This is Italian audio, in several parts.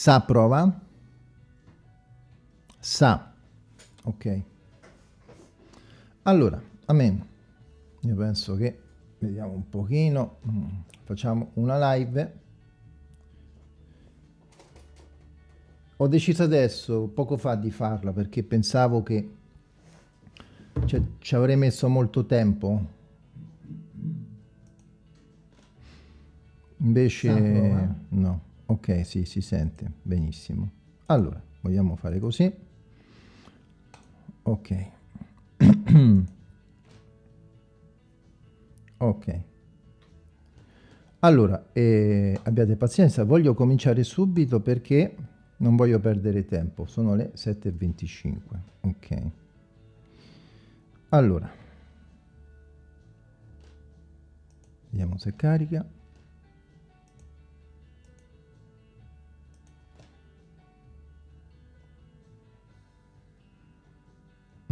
Sa prova. Sa. Ok. Allora, amen. Io penso che vediamo un pochino. Mm, facciamo una live. Ho deciso adesso, poco fa, di farla perché pensavo che cioè, ci avrei messo molto tempo invece no ok sì si sente benissimo. Allora vogliamo fare così? Ok. Ok. Allora eh, abbiate pazienza voglio cominciare subito perché non voglio perdere tempo. Sono le 7.25 ok. Allora. Vediamo se carica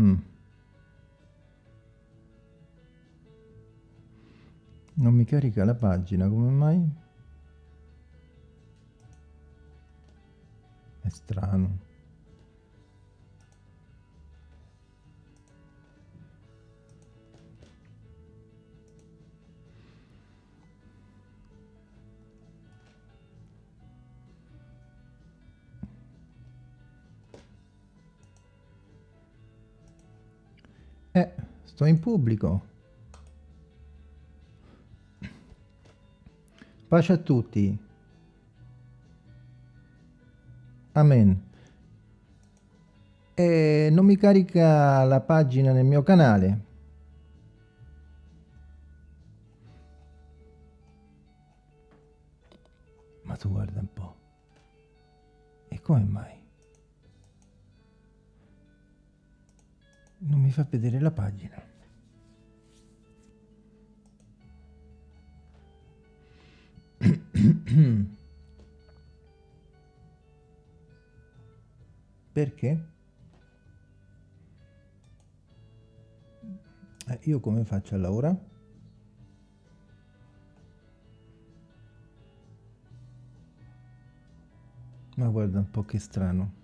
mm. non mi carica la pagina come mai è strano Eh, sto in pubblico. Pace a tutti. Amen. E non mi carica la pagina nel mio canale. Ma tu guarda un po'. E come mai? Non mi fa vedere la pagina perché? Eh, io come faccio a lavorare? ma guarda un po' che strano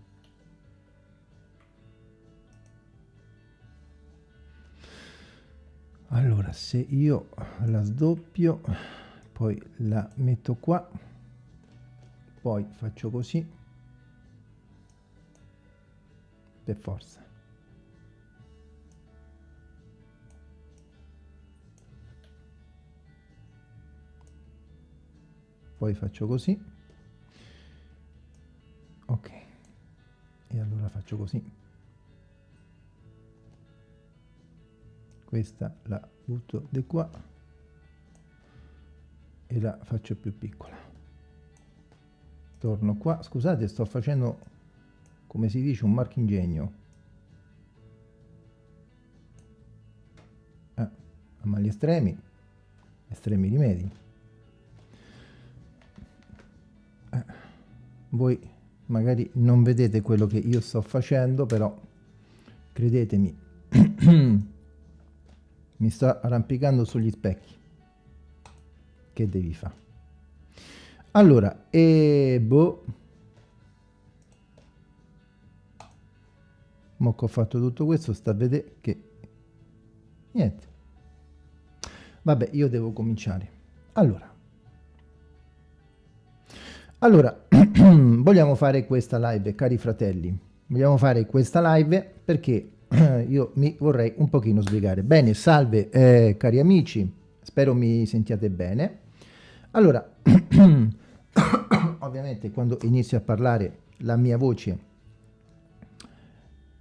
allora se io la sdoppio poi la metto qua poi faccio così per forza. Poi faccio così. Ok. E allora faccio così questa la butto di qua e la faccio più piccola. Torno qua. Scusate sto facendo come si dice un marchingegno. Ah, ma gli estremi estremi rimedi ah, voi magari non vedete quello che io sto facendo però credetemi mi sto arrampicando sugli specchi. Che devi fare allora e boh. Mo che ho fatto tutto questo sta a vedere che niente. Vabbè io devo cominciare. Allora. Allora vogliamo fare questa live cari fratelli. Vogliamo fare questa live perché io mi vorrei un pochino spiegare. Bene, salve eh, cari amici, spero mi sentiate bene. Allora, ovviamente quando inizio a parlare la mia voce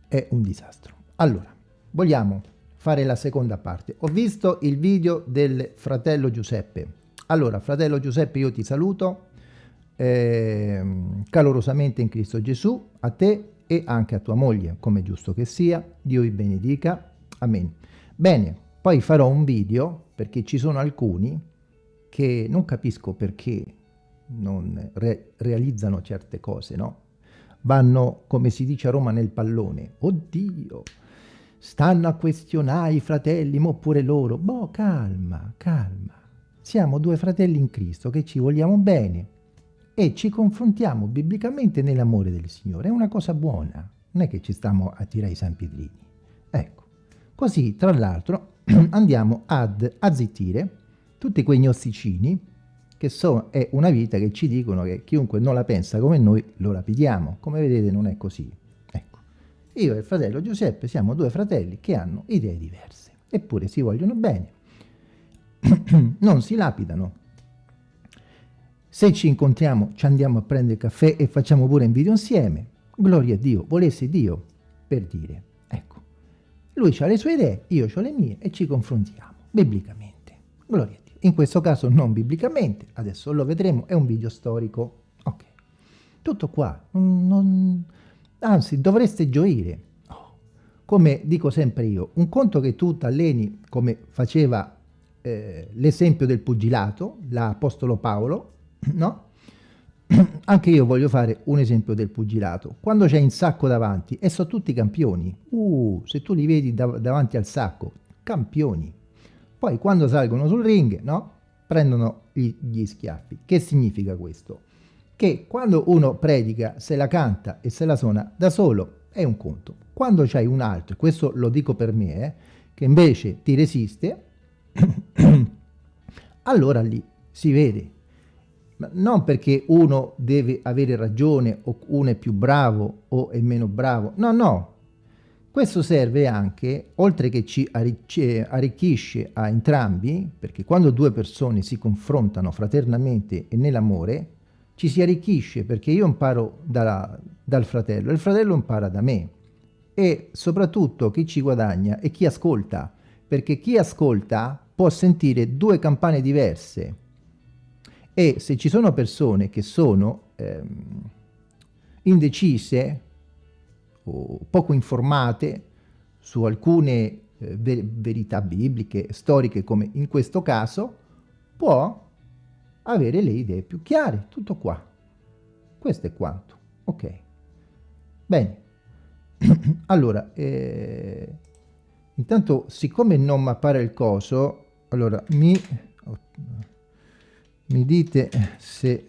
è un disastro. Allora, vogliamo fare la seconda parte. Ho visto il video del fratello Giuseppe. Allora, fratello Giuseppe, io ti saluto eh, calorosamente in Cristo Gesù, a te e anche a tua moglie, come giusto che sia. Dio vi benedica. Amen. Bene, poi farò un video perché ci sono alcuni che non capisco perché non re realizzano certe cose, no? Vanno, come si dice a Roma, nel pallone. Oddio, stanno a questionare i fratelli, ma pure loro. Boh, calma, calma. Siamo due fratelli in Cristo che ci vogliamo bene e ci confrontiamo biblicamente nell'amore del Signore. È una cosa buona, non è che ci stiamo a tirare i San Pietrini. Ecco, così tra l'altro andiamo ad azzittire tutti quei gnosticini che so, è una vita che ci dicono che chiunque non la pensa come noi lo lapidiamo. Come vedete non è così. Ecco, io e il fratello Giuseppe siamo due fratelli che hanno idee diverse, eppure si vogliono bene. non si lapidano, se ci incontriamo, ci andiamo a prendere caffè e facciamo pure un video insieme. Gloria a Dio, volesse Dio, per dire. Ecco, lui ha le sue idee, io ho le mie e ci confrontiamo, biblicamente. Gloria a Dio. In questo caso non biblicamente, adesso lo vedremo, è un video storico. Ok, tutto qua. Non, anzi, dovreste gioire. Oh. Come dico sempre io, un conto che tu t'alleni come faceva eh, l'esempio del pugilato, l'Apostolo Paolo, no? Anche io voglio fare un esempio del pugilato. Quando c'è in sacco davanti, e sono tutti campioni. Uh, se tu li vedi dav davanti al sacco, campioni. Poi quando salgono sul ring, no? Prendono gli, gli schiaffi. Che significa questo? Che quando uno predica, se la canta e se la suona da solo, è un conto. Quando c'hai un altro, questo lo dico per me, eh, che invece ti resiste, allora lì si vede non perché uno deve avere ragione o uno è più bravo o è meno bravo, no, no. Questo serve anche, oltre che ci arricchisce a entrambi, perché quando due persone si confrontano fraternamente e nell'amore, ci si arricchisce perché io imparo da, dal fratello e il fratello impara da me. E soprattutto chi ci guadagna è chi ascolta, perché chi ascolta può sentire due campane diverse, e se ci sono persone che sono ehm, indecise o poco informate su alcune eh, ver verità bibliche, storiche come in questo caso, può avere le idee più chiare, tutto qua. Questo è quanto. Ok. Bene. allora, eh, intanto siccome non mi appare il coso, allora mi mi dite se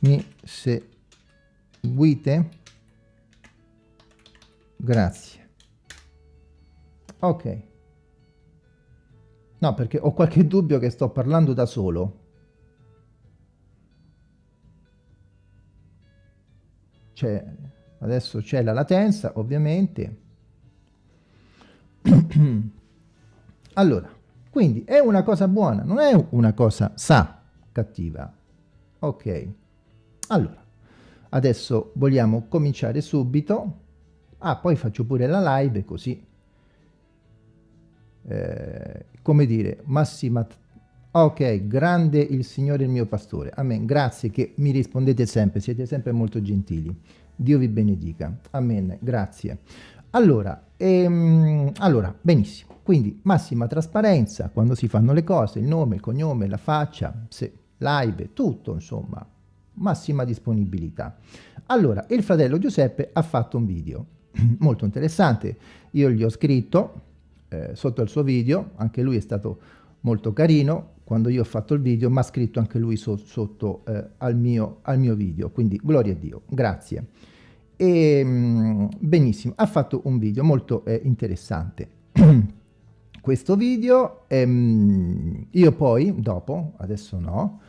mi seguite grazie. Ok. No perché ho qualche dubbio che sto parlando da solo. Cioè adesso c'è la latenza ovviamente. Allora quindi è una cosa buona non è una cosa sa cattiva. Ok, allora, adesso vogliamo cominciare subito. Ah, poi faccio pure la live così. Eh, come dire, massima... Ok, grande il Signore il mio pastore. Amen. Grazie che mi rispondete sempre, siete sempre molto gentili. Dio vi benedica. Amen. Grazie. Allora, ehm, allora, benissimo. Quindi massima trasparenza quando si fanno le cose, il nome, il cognome, la faccia, se live, tutto insomma, massima disponibilità. Allora, il fratello Giuseppe ha fatto un video molto interessante, io gli ho scritto eh, sotto il suo video, anche lui è stato molto carino, quando io ho fatto il video mi ha scritto anche lui so, sotto eh, al, mio, al, mio, video, quindi gloria a Dio, grazie. E, mm, benissimo, ha fatto un video molto eh, interessante. Questo video, ehm, io poi, dopo, adesso no,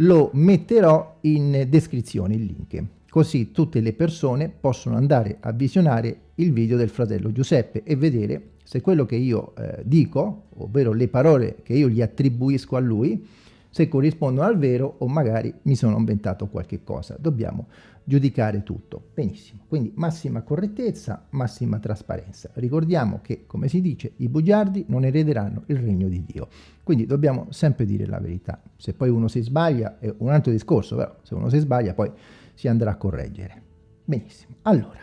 lo metterò in descrizione il link, così tutte le persone possono andare a visionare il video del fratello Giuseppe e vedere se quello che io eh, dico, ovvero le parole che io gli attribuisco a lui, se corrispondono al vero o magari mi sono inventato qualche cosa. Dobbiamo giudicare tutto. Benissimo, quindi massima correttezza, massima trasparenza. Ricordiamo che, come si dice, i bugiardi non erederanno il regno di Dio. Quindi dobbiamo sempre dire la verità. Se poi uno si sbaglia è un altro discorso, però se uno si sbaglia poi si andrà a correggere. Benissimo, allora,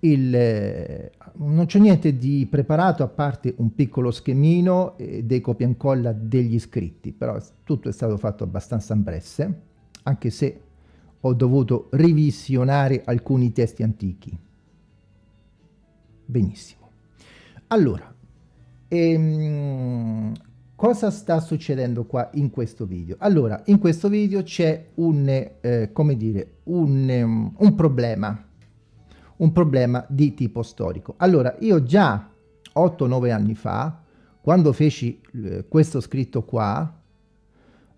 il, eh, non c'è niente di preparato a parte un piccolo schemino eh, dei copia e incolla degli iscritti, però tutto è stato fatto abbastanza in bresse, anche se ho dovuto revisionare alcuni testi antichi. Benissimo. Allora, ehm, cosa sta succedendo qua in questo video? Allora, in questo video c'è un, eh, come dire, un, un problema, un problema di tipo storico. Allora, io già 8-9 anni fa, quando feci eh, questo scritto qua,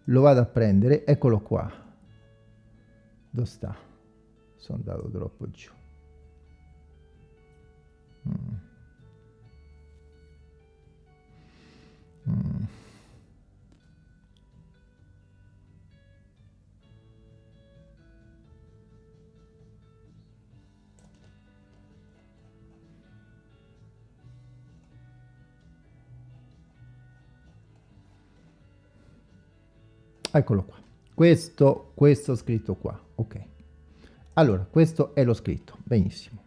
lo vado a prendere, eccolo qua. Dove sta? Sono andato troppo giù. Mm. Mm. Eccolo qua. Questo, questo scritto qua. Ok. Allora, questo è lo scritto. Benissimo.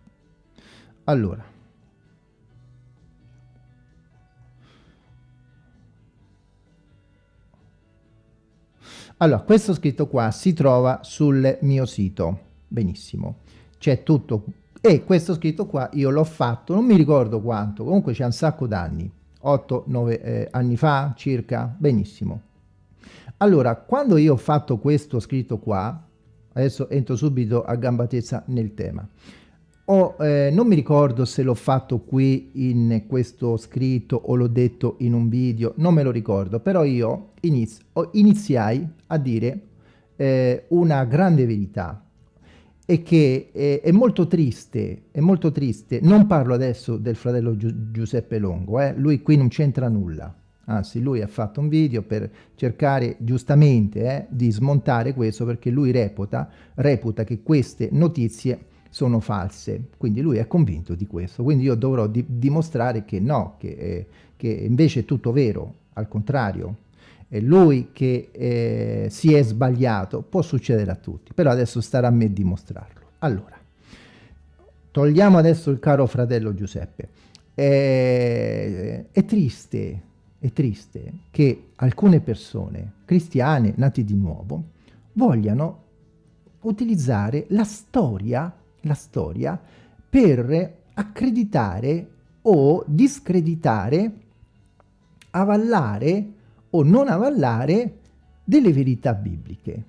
Allora. Allora, questo scritto qua si trova sul mio sito. Benissimo. C'è tutto. E questo scritto qua io l'ho fatto, non mi ricordo quanto, comunque c'è un sacco d'anni. 8-9 eh, anni fa circa. Benissimo. Allora, quando io ho fatto questo scritto qua, adesso entro subito a gamba tesa nel tema, ho, eh, non mi ricordo se l'ho fatto qui in questo scritto o l'ho detto in un video, non me lo ricordo, però io iniz iniziai a dire eh, una grande verità. E che eh, è molto triste, è molto triste, non parlo adesso del fratello Gi Giuseppe Longo, eh, lui qui non c'entra nulla, anzi lui ha fatto un video per cercare giustamente eh, di smontare questo perché lui reputa, reputa che queste notizie sono false, quindi lui è convinto di questo, quindi io dovrò di dimostrare che no, che, eh, che, invece è tutto vero, al contrario, è lui che eh, si è sbagliato, può succedere a tutti, però adesso starà a me dimostrarlo. Allora, togliamo adesso il caro fratello Giuseppe, è, è triste, è triste che alcune persone cristiane nate di nuovo vogliano utilizzare la storia, la storia per accreditare o discreditare, avallare o non avallare delle verità bibliche.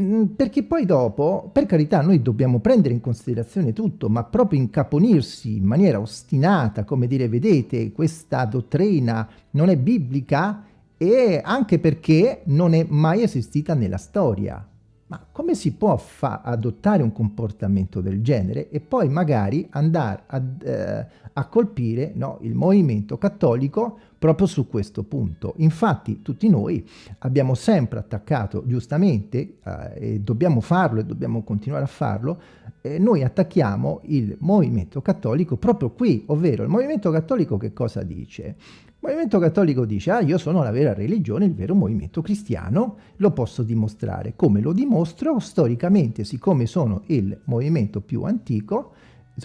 Mm, perché poi dopo, per carità, noi dobbiamo prendere in considerazione tutto, ma proprio incaponirsi in maniera ostinata, come dire, vedete, questa dottrina non è biblica e anche perché non è mai esistita nella storia. Ma come si può adottare un comportamento del genere e poi magari andare a, eh, a colpire no, il movimento cattolico proprio su questo punto. Infatti tutti noi abbiamo sempre attaccato, giustamente, eh, e dobbiamo farlo e dobbiamo continuare a farlo, eh, noi attacchiamo il movimento cattolico proprio qui, ovvero il movimento cattolico che cosa dice? Movimento cattolico dice, ah io sono la vera religione, il vero movimento cristiano, lo posso dimostrare. Come lo dimostro? Storicamente, siccome sono il movimento più antico,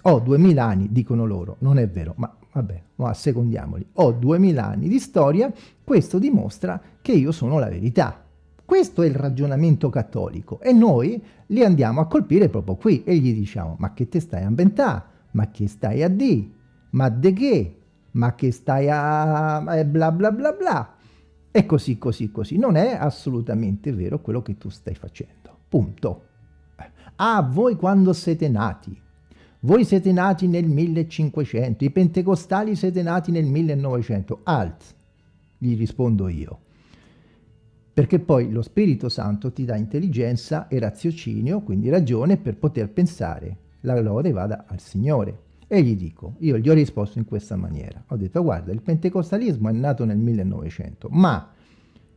ho 2000 anni, dicono loro, non è vero, ma vabbè, ma secondiamoli, ho 2000 anni di storia, questo dimostra che io sono la verità. Questo è il ragionamento cattolico e noi li andiamo a colpire proprio qui e gli diciamo, ma che te stai a inventare? Ma che stai a di? Ma de che? Ma che stai a... bla bla bla bla. E così, così, così. Non è assolutamente vero quello che tu stai facendo. Punto. Ah, voi quando siete nati? Voi siete nati nel 1500, i pentecostali siete nati nel 1900. Alt, gli rispondo io. Perché poi lo Spirito Santo ti dà intelligenza e raziocinio, quindi ragione per poter pensare. La lode vada al Signore. E gli dico, io gli ho risposto in questa maniera. Ho detto, guarda, il pentecostalismo è nato nel 1900, ma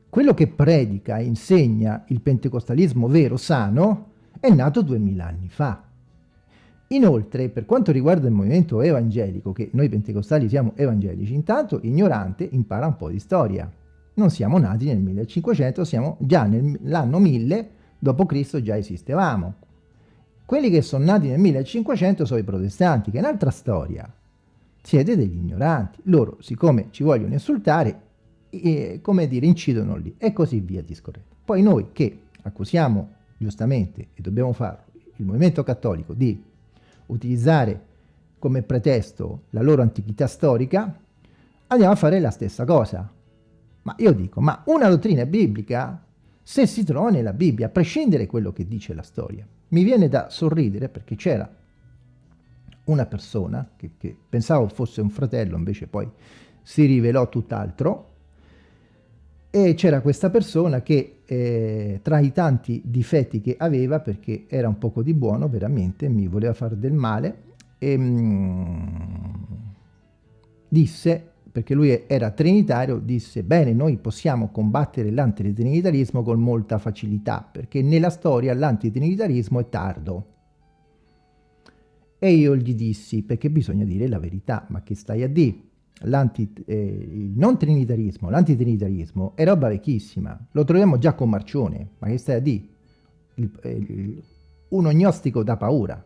quello che predica e insegna il pentecostalismo vero, sano, è nato duemila anni fa. Inoltre, per quanto riguarda il movimento evangelico, che noi pentecostali siamo evangelici, intanto ignorante impara un po' di storia. Non siamo nati nel 1500, siamo già nell'anno 1000 d.C. già esistevamo. Quelli che sono nati nel 1500 sono i protestanti, che è un'altra storia. Siete degli ignoranti. Loro, siccome ci vogliono insultare, e, come dire, incidono lì e così via discorrendo. Poi noi che accusiamo giustamente, e dobbiamo farlo, il movimento cattolico di utilizzare come pretesto la loro antichità storica, andiamo a fare la stessa cosa. Ma io dico, ma una dottrina biblica, se si trova nella Bibbia, a prescindere da quello che dice la storia, mi viene da sorridere perché c'era una persona che, che, pensavo fosse un fratello, invece poi si rivelò tutt'altro, e c'era questa persona che eh, tra i tanti difetti che aveva, perché era un poco di buono veramente, mi voleva fare del male, e, mm, disse, perché lui era trinitario, disse bene noi possiamo combattere l'antitrinitarismo con molta facilità, perché nella storia l'antitrinitarismo è tardo. E io gli dissi, perché bisogna dire la verità, ma che stai a dire? eh, il non trinitarismo, l'antitrinitarismo è roba vecchissima, lo troviamo già con Marcione, ma che stai a dire? Il, eh, il, un ognostico da paura,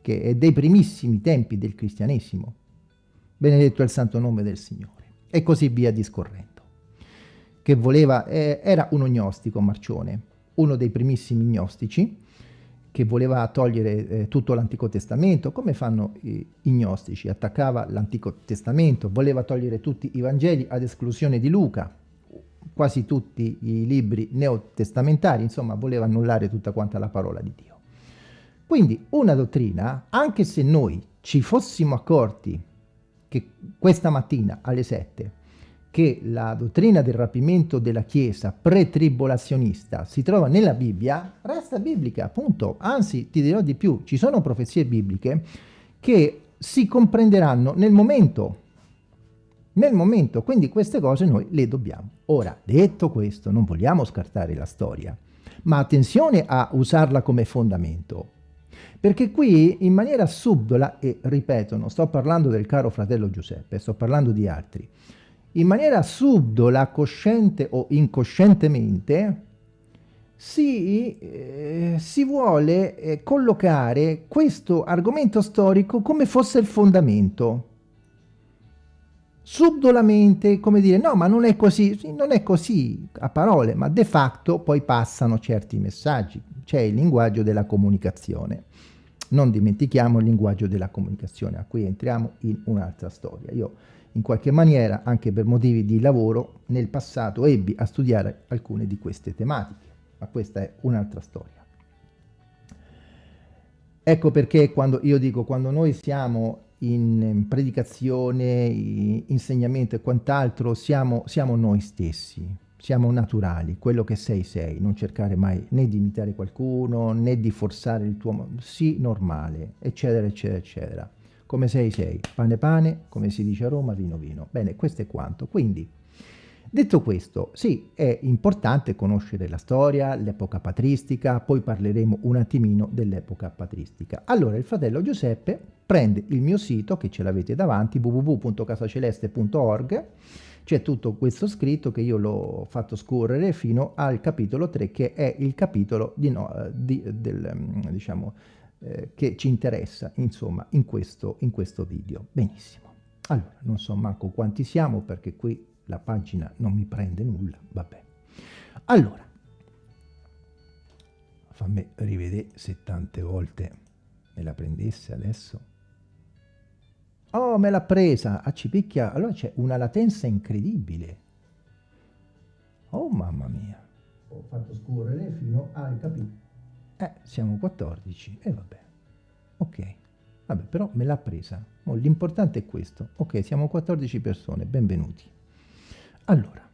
che è dei primissimi tempi del cristianesimo, benedetto è il santo nome del Signore, e così via discorrendo, che voleva, eh, era un ognostico Marcione, uno dei primissimi gnostici, che voleva togliere eh, tutto l'Antico Testamento, come fanno i, i gnostici, attaccava l'Antico Testamento, voleva togliere tutti i Vangeli ad esclusione di Luca, quasi tutti i libri neotestamentari, insomma voleva annullare tutta quanta la parola di Dio. Quindi una dottrina, anche se noi ci fossimo accorti che questa mattina alle 7 che la dottrina del rapimento della Chiesa pre-tribolazionista si trova nella Bibbia, resta biblica, appunto. Anzi, ti dirò di più, ci sono profezie bibliche che si comprenderanno nel momento, nel momento, quindi queste cose noi le dobbiamo. Ora, detto questo, non vogliamo scartare la storia, ma attenzione a usarla come fondamento, perché qui in maniera subdola, e ripeto, non sto parlando del caro fratello Giuseppe, sto parlando di altri, in maniera subdola, cosciente o incoscientemente, si, eh, si vuole eh, collocare questo argomento storico come fosse il fondamento. Subdolamente, come dire, no, ma non è così, sì, non è così a parole, ma de facto poi passano certi messaggi. C'è il linguaggio della comunicazione. Non dimentichiamo il linguaggio della comunicazione, a cui entriamo in un'altra storia. Io in qualche maniera, anche per motivi di lavoro, nel passato ebbi a studiare alcune di queste tematiche, ma questa è un'altra storia. Ecco perché quando io dico, quando noi siamo in predicazione, insegnamento e quant'altro, siamo, siamo noi stessi, siamo naturali, quello che sei sei, non cercare mai né di imitare qualcuno, né di forzare il tuo... sì, normale, eccetera, eccetera, eccetera come sei sei, pane pane, come si dice a Roma, vino vino. Bene, questo è quanto. Quindi, detto questo, sì, è importante conoscere la storia, l'epoca patristica, poi parleremo un attimino dell'epoca patristica. Allora, il fratello Giuseppe prende il mio sito, che ce l'avete davanti, www.casaceleste.org, c'è tutto questo scritto che io l'ho fatto scorrere fino al capitolo 3, che è il capitolo di, no, di, del, mm, diciamo, eh, che ci interessa, insomma, in questo, in questo video. Benissimo. Allora, non so manco quanti siamo perché qui la pagina non mi prende nulla, vabbè. Allora, fammi rivedere se tante volte me la prendesse adesso. Oh, me l'ha presa, a Cipicchia, allora c'è una latenza incredibile. Oh, mamma mia. Ho fatto scorrere fino al capitolo eh, siamo 14 e vabbè. Ok. Vabbè, però me l'ha presa. L'importante è questo. Ok, siamo 14 persone, benvenuti. Allora,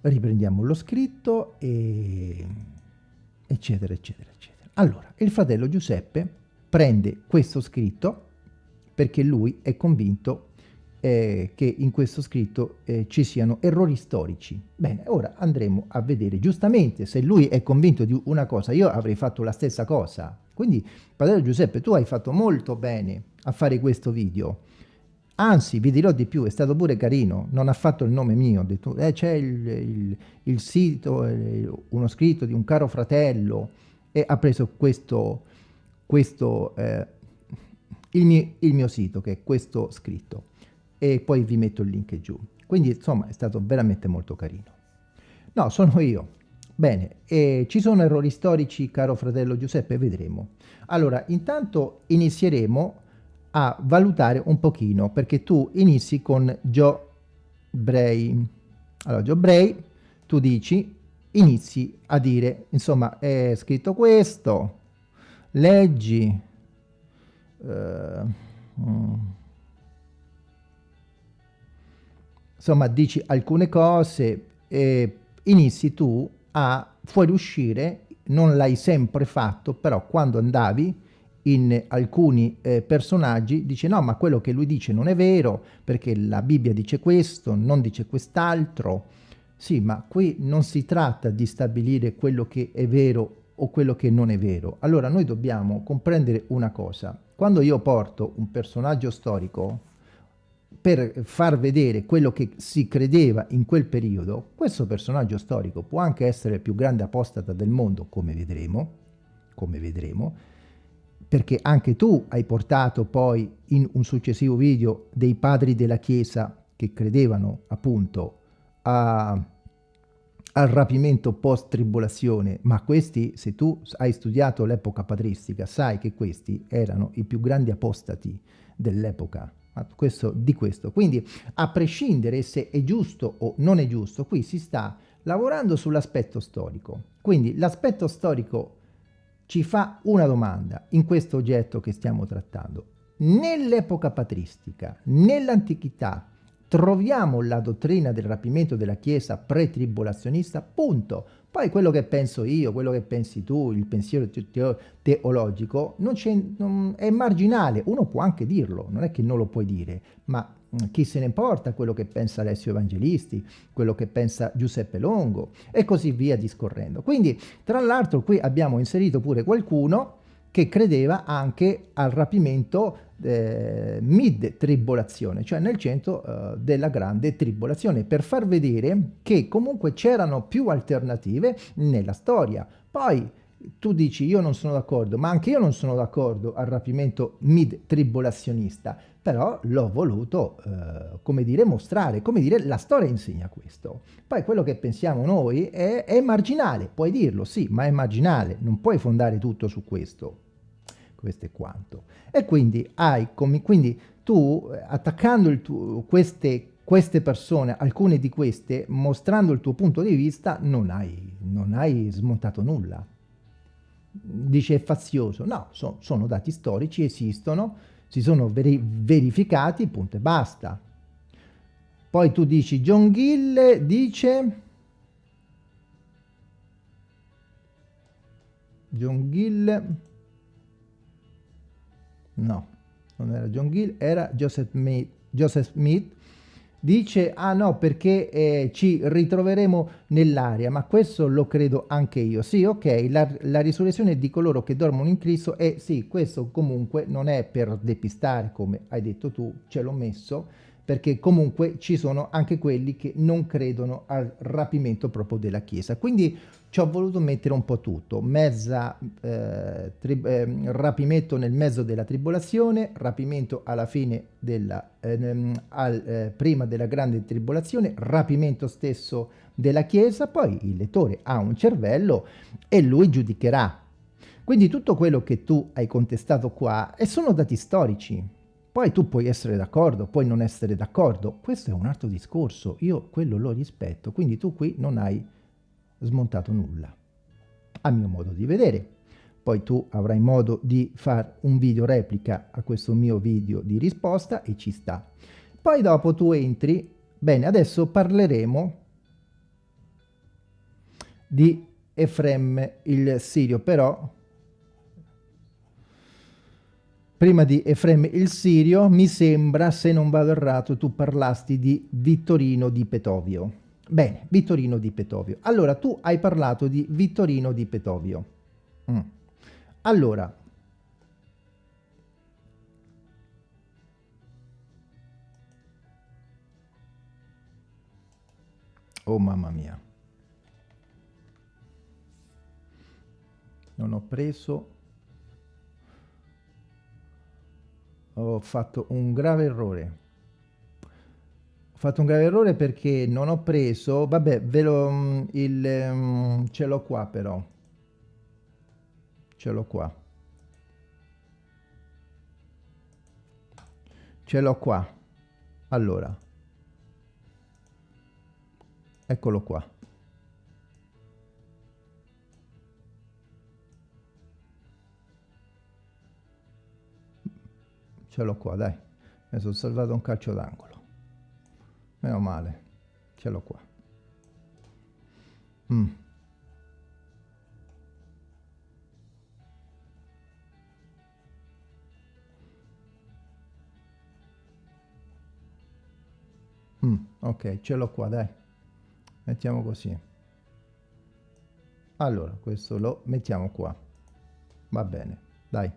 riprendiamo lo scritto e eccetera, eccetera, eccetera. Allora, il fratello Giuseppe prende questo scritto perché lui è convinto eh, che in questo scritto eh, ci siano errori storici. Bene, ora andremo a vedere, giustamente, se lui è convinto di una cosa, io avrei fatto la stessa cosa. Quindi, padre Giuseppe, tu hai fatto molto bene a fare questo video. Anzi, vi dirò di più, è stato pure carino, non ha fatto il nome mio, ha detto, eh, c'è il, il, il, sito, eh, uno scritto di un caro fratello, e ha preso questo, questo eh, il, mio, il mio sito, che è questo scritto e poi vi metto il link giù. Quindi insomma è stato veramente molto carino. No, sono io. Bene, e ci sono errori storici, caro fratello Giuseppe? Vedremo. Allora, intanto inizieremo a valutare un pochino, perché tu inizi con Joe Bray. Allora, Joe Bray, tu dici, inizi a dire, insomma, è scritto questo, leggi, uh, mm, insomma, dici alcune cose e inizi tu a fuoriuscire, non l'hai sempre fatto, però quando andavi in alcuni eh, personaggi dice no ma quello che lui dice non è vero perché la Bibbia dice questo, non dice quest'altro. Sì, ma qui non si tratta di stabilire quello che è vero o quello che non è vero. Allora noi dobbiamo comprendere una cosa. Quando io porto un personaggio storico per far vedere quello che si credeva in quel periodo, questo personaggio storico può anche essere il più grande apostata del mondo, come vedremo, come vedremo, perché anche tu hai portato poi in un successivo video dei padri della Chiesa che credevano appunto a, al rapimento post-tribolazione, ma questi, se tu hai studiato l'epoca patristica, sai che questi erano i più grandi apostati dell'epoca questo, di questo. Quindi, a prescindere se è giusto o non è giusto, qui si sta lavorando sull'aspetto storico. Quindi l'aspetto storico ci fa una domanda in questo oggetto che stiamo trattando. Nell'epoca patristica, nell'antichità, troviamo la dottrina del rapimento della Chiesa pre-tribolazionista, punto. Poi quello che penso io, quello che pensi tu, il pensiero teologico, non è marginale, uno può anche dirlo, non è che non lo puoi dire, ma mm, chi se ne importa quello che pensa Alessio Evangelisti, quello che pensa Giuseppe Longo e così via discorrendo. Quindi, tra l'altro, qui abbiamo inserito pure qualcuno che credeva anche al rapimento eh, mid-tribolazione, cioè nel centro eh, della grande tribolazione, per far vedere che comunque c'erano più alternative nella storia. Poi tu dici io non sono d'accordo, ma anche io non sono d'accordo al rapimento mid-tribolazionista, però l'ho voluto, eh, come dire, mostrare, come dire, la storia insegna questo. Poi quello che pensiamo noi è, è marginale, puoi dirlo, sì, ma è marginale, non puoi fondare tutto su questo questo è quanto. E quindi hai come, quindi tu attaccando tuo, queste, queste persone, alcune di queste, mostrando il tuo punto di vista, non hai, non hai smontato nulla. Dice è fazioso, no, so, sono dati storici, esistono, si sono veri verificati, punto e basta. Poi tu dici, John Gill dice... John Gill no, non era John Gill, era Joseph Smith, Joseph Smith. Dice ah no perché eh, ci ritroveremo nell'aria ma questo lo credo anche io. Sì ok la, la, risurrezione di coloro che dormono in Cristo e sì questo comunque non è per depistare come hai detto tu ce l'ho messo perché comunque ci sono anche quelli che non credono al rapimento proprio della Chiesa. Quindi ci ho voluto mettere un po' tutto, mezza eh, eh, rapimento nel mezzo della tribolazione, rapimento alla fine della, ehm, al, eh, prima della grande tribolazione, rapimento stesso della Chiesa, poi il lettore ha un cervello e lui giudicherà. Quindi tutto quello che tu hai contestato qua sono dati storici, poi tu puoi essere d'accordo, puoi non essere d'accordo, questo è un altro discorso, io quello lo rispetto, quindi tu qui non hai smontato nulla, a mio modo di vedere. Poi tu avrai modo di fare un video replica a questo mio video di risposta e ci sta. Poi dopo tu entri, bene, adesso parleremo di Efrem il Sirio, però Prima di Efrem il Sirio, mi sembra, se non vado errato, tu parlasti di Vittorino di Petovio. Bene, Vittorino di Petovio. Allora, tu hai parlato di Vittorino di Petovio. Mm. Allora, Oh mamma mia. Non ho preso ho fatto un grave errore. Ho fatto un grave errore perché non ho preso vabbè ve lo mm, il um, ce l'ho qua però. Ce l'ho qua. Ce l'ho qua. Allora. Eccolo qua ce l'ho qua dai. Mi sono salvato un calcio d'angolo. Meno male. Ce l'ho qua. Mm. Mm, ok ce l'ho qua dai. Mettiamo così. Allora questo lo mettiamo qua. Va bene dai.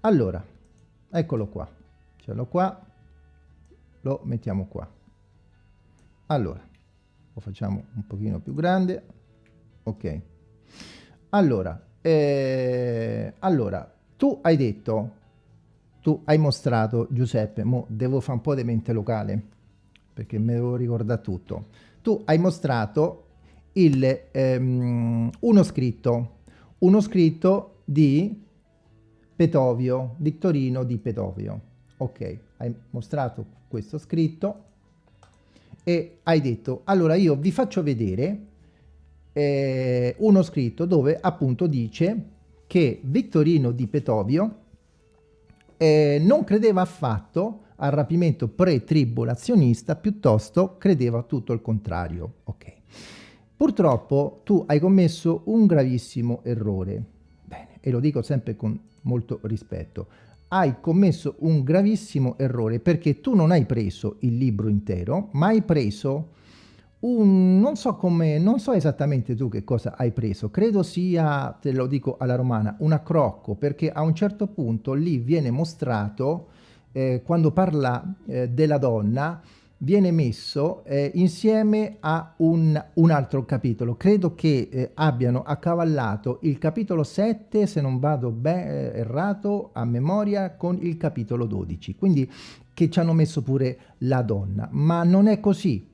Allora eccolo qua. Ce l'ho qua. Lo mettiamo qua. Allora lo facciamo un pochino più grande. Ok. Allora eh, allora tu hai detto tu hai mostrato Giuseppe mo devo fare un po' di mente locale perché me devo ricordare tutto. Tu hai mostrato il ehm, uno scritto uno scritto di Petovio, Vittorino di Petovio. Ok, hai mostrato questo scritto e hai detto, allora io vi faccio vedere eh, uno scritto dove appunto dice che Vittorino di Petovio eh, non credeva affatto al rapimento pre-tribulazionista, piuttosto credeva tutto il contrario. Ok. Purtroppo tu hai commesso un gravissimo errore. E lo dico sempre con molto rispetto. Hai commesso un gravissimo errore perché tu non hai preso il libro intero, ma hai preso un, non so come, non so esattamente tu che cosa hai preso, credo sia, te lo dico alla romana, un accrocco, perché a un certo punto lì viene mostrato, eh, quando parla eh, della donna, viene messo eh, insieme a un, un, altro capitolo. Credo che eh, abbiano accavallato il capitolo 7, se non vado ben eh, errato, a memoria, con il capitolo 12. Quindi che ci hanno messo pure la donna. Ma non è così,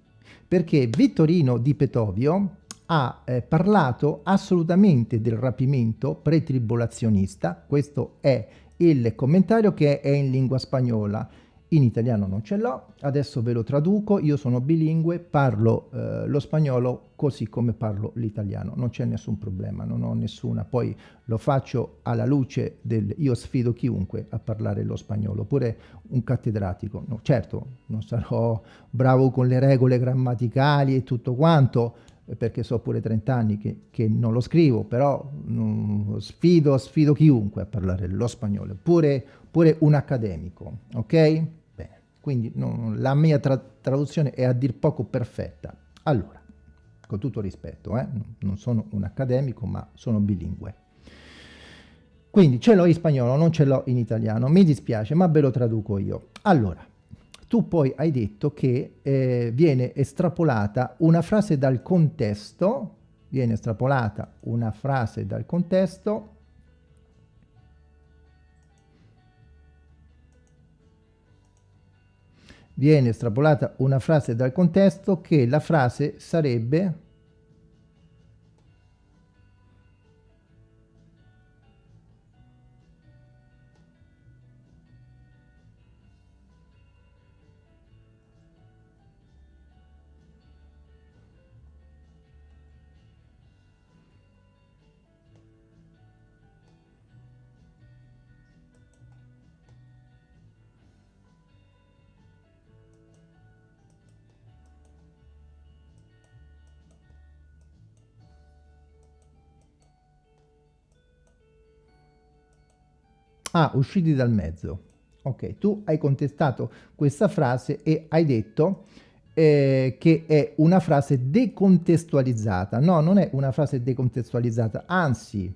perché Vittorino di Petovio ha eh, parlato assolutamente del rapimento pretribulazionista, questo è il commentario che è in lingua spagnola, in italiano non ce l'ho, adesso ve lo traduco, io sono bilingue, parlo eh, lo spagnolo così come parlo l'italiano, non c'è nessun problema, non ho nessuna, poi lo faccio alla luce del, io sfido chiunque a parlare lo spagnolo, pure un cattedratico, no, certo non sarò bravo con le regole grammaticali e tutto quanto, perché so pure 30 anni che, che non lo scrivo, però mm, sfido, sfido chiunque a parlare lo spagnolo, pure, pure un accademico, ok? Quindi no, la mia tra traduzione è a dir poco perfetta. Allora, con tutto rispetto, eh, non sono un accademico, ma sono bilingue. Quindi ce l'ho in spagnolo, non ce l'ho in italiano, mi dispiace, ma ve lo traduco io. Allora, tu poi hai detto che eh, viene estrapolata una frase dal contesto, viene estrapolata una frase dal contesto viene estrapolata una frase dal contesto che la frase sarebbe Ah, usciti dal mezzo. Ok, tu hai contestato questa frase e hai detto eh, che è una frase decontestualizzata. No, non è una frase decontestualizzata, anzi,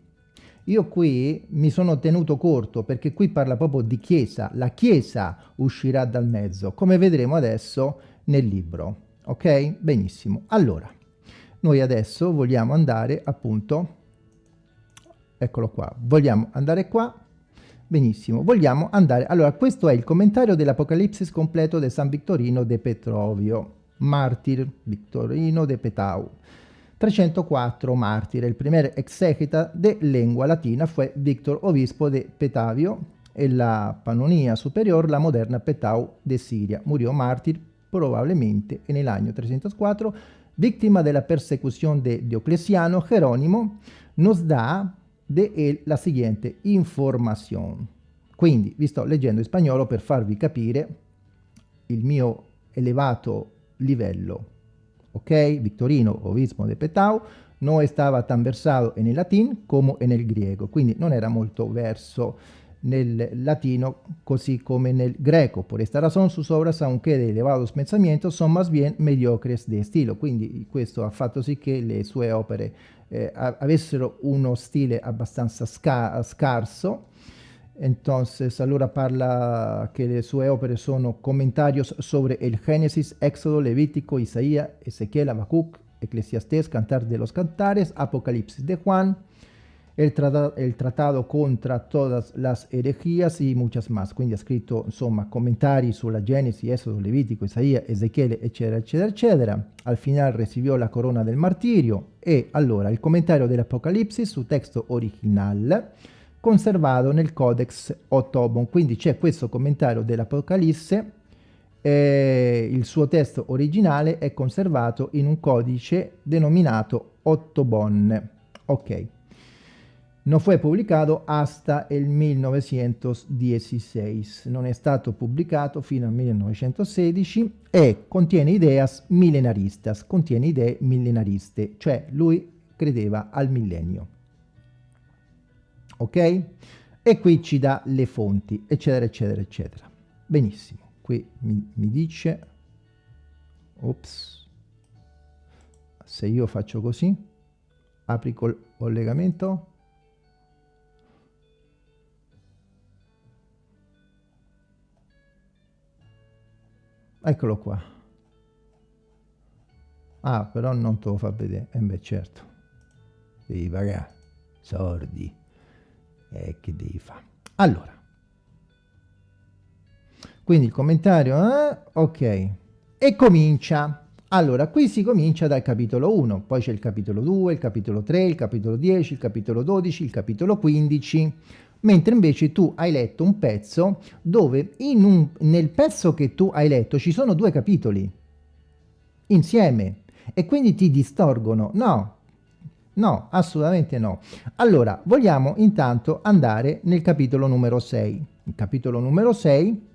io qui mi sono tenuto corto perché qui parla proprio di chiesa. La chiesa uscirà dal mezzo, come vedremo adesso nel libro. Ok? Benissimo. Allora, noi adesso vogliamo andare appunto, eccolo qua, vogliamo andare qua Benissimo, vogliamo andare... Allora, questo è il commentario dell'Apocalipsis completo di San Victorino de Petrovio, martir Victorino de Petau. 304 martire, il primer exegeta de lengua latina fue Victor Obispo de Petavio, en la Pannonia superior la moderna Petau de Siria. Murió en el año 304, víctima de la persecución de Diocleciano, Jerónimo nos dà de la siguiente informazione. Quindi vi sto leggendo in spagnolo per farvi capire il mio elevato livello. Ok? Victorino Obispo de Petau no estaba tan versado en el latín como en el griego, quindi non era molto verso nel latino così come nel greco. Por esta razón sus obras, aunque de elevados pensamientos, son más bien mediocres de estilo. Quindi questo ha fatto sì che le sue opere eh, avessero uno stile abbastanza sca scarso. Entonces, allora parla che le sue opere sono comentarios sobre el Génesis, Éxodo, Levítico, Isaías, Ezequiel, Habacuc, Eclesiastés, Cantar de los Cantares, Apocalipsis de Juan, el, tratado, el tratado contra todas las herejías y muchas más. Quindi ha scritto, insomma, commentari sulla Genesi, Esodo, Levitico, Isaia, Ezechiele, eccetera, eccetera, eccetera. Al final recibió la corona del martirio e allora il commentario dell'Apocalipsis su testo original conservato nel Codex Otobon. Quindi c'è questo commentario dell'Apocalisse eh, il suo testo originale è conservato in un codice denominato Ottobon. Ok. Non fu pubblicato hasta il 1916, non è stato pubblicato fino al 1916 e contiene ideas millenaristas, contiene idee millenariste, cioè lui credeva al millennio. Ok? E qui ci dà le fonti, eccetera, eccetera, eccetera. Benissimo qui mi, mi dice ops se io faccio così apri col collegamento eccolo qua. Ah però non te lo fa vedere. E eh beh certo. Devi pagare. Sordi e eh, che devi fare? Allora. Quindi il commentario, eh? ok. E comincia. Allora, qui si comincia dal capitolo 1, poi c'è il capitolo 2, il capitolo 3, il capitolo 10, il capitolo 12, il capitolo 15, mentre invece tu hai letto un pezzo dove un, nel pezzo che tu hai letto ci sono due capitoli insieme e quindi ti distorgono. No, no, assolutamente no. Allora, vogliamo intanto andare nel capitolo numero 6. Il capitolo numero 6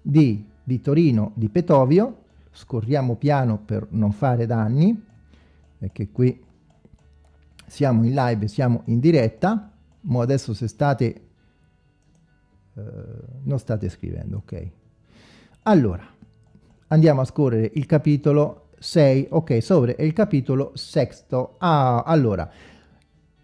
di Vittorino di Petovio, scorriamo piano per non fare danni, perché qui siamo in live, siamo in diretta, ma adesso se state, eh, non state scrivendo, ok. Allora, andiamo a scorrere il capitolo 6, ok, sopra il capitolo sexto. Ah, allora,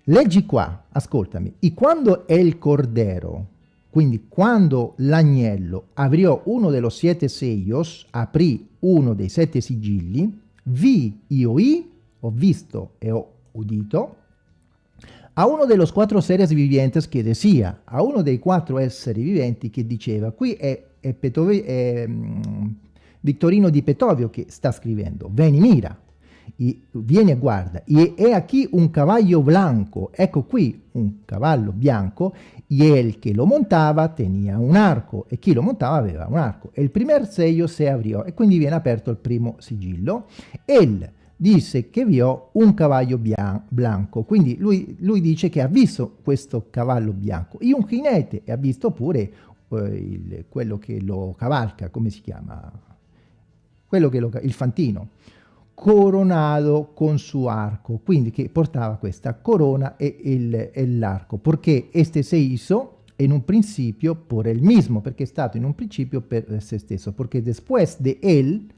leggi qua, ascoltami, e quando è il cordero quindi quando l'agnello apriò uno dello siete sellos, aprì uno dei sette sigilli, vi io i, ho visto e ho udito, a uno dello quattro seres vivientes che decía, a uno dei quattro esseri viventi che diceva, qui è, è, Petove, è um, Vittorino di Petovio che sta scrivendo, veni mira, y viene e guarda, e è aquí un cavallo blanco, ecco qui un cavallo bianco, y el que lo montava tenia un arco, e chi lo montava aveva un arco. E il primer sello si apriò, e quindi viene aperto il primo sigillo. El disse che vio un cavallo bianco, quindi lui, lui, dice che ha visto questo cavallo bianco, e un jinete, e ha visto pure eh, il, quello che lo cavalca, come si chiama? Quello che lo, il fantino. Coronato con su arco, quindi che portava questa corona e, l'arco, perché este se hizo en un principio por el mismo, perché è stato in un principio per se stesso, perché después de él,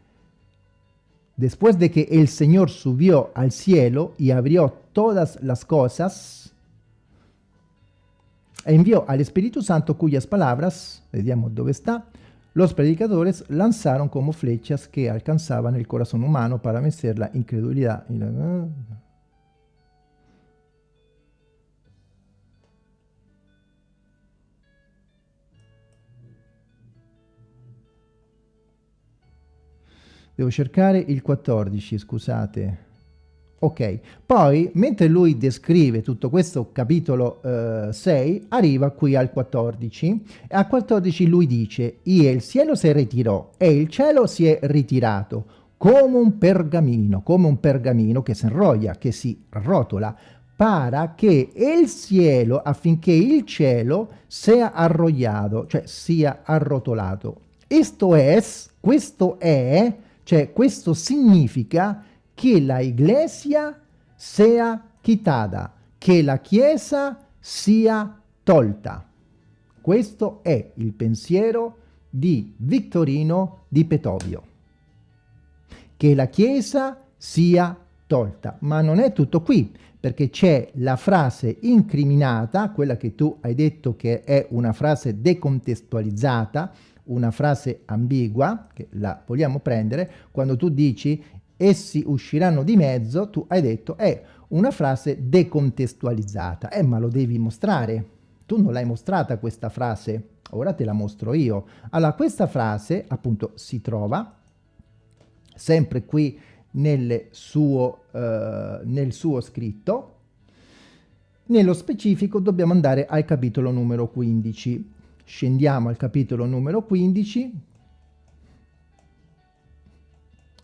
después de que el Señor subió al cielo y abrió todas las cosas, envió al Espíritu Santo cuyas palabras, vediamo dove sta, Los predicadores lanzaron como flechas que alcanzaban el corazón humano para vencer la incredulidad. Devo cercare il 14, scusate. Ok, poi mentre lui descrive tutto questo capitolo eh, 6, arriva qui al 14 e al 14 lui dice e il cielo si ritirò e il cielo si è ritirato come un pergamino, come un pergamino che si inroglia, che si rotola, para che il cielo, affinché il cielo sia arrogliato, cioè sia arrotolato. Esto es, questo è, cioè questo significa che la iglesia sia quitada, che la chiesa sia tolta. Questo è il pensiero di Vittorino di Petovio. Che la chiesa sia tolta. Ma non è tutto qui, perché c'è la frase incriminata, quella che tu hai detto che è una frase decontestualizzata, una frase ambigua, che la vogliamo prendere, quando tu dici essi usciranno di mezzo, tu hai detto è una frase decontestualizzata. Eh, ma lo devi mostrare. Tu non l'hai mostrata questa frase, ora te la mostro io. Allora, questa frase, appunto, si trova sempre qui nel suo, eh, nel suo scritto. Nello specifico dobbiamo andare al capitolo numero 15. Scendiamo al capitolo numero 15,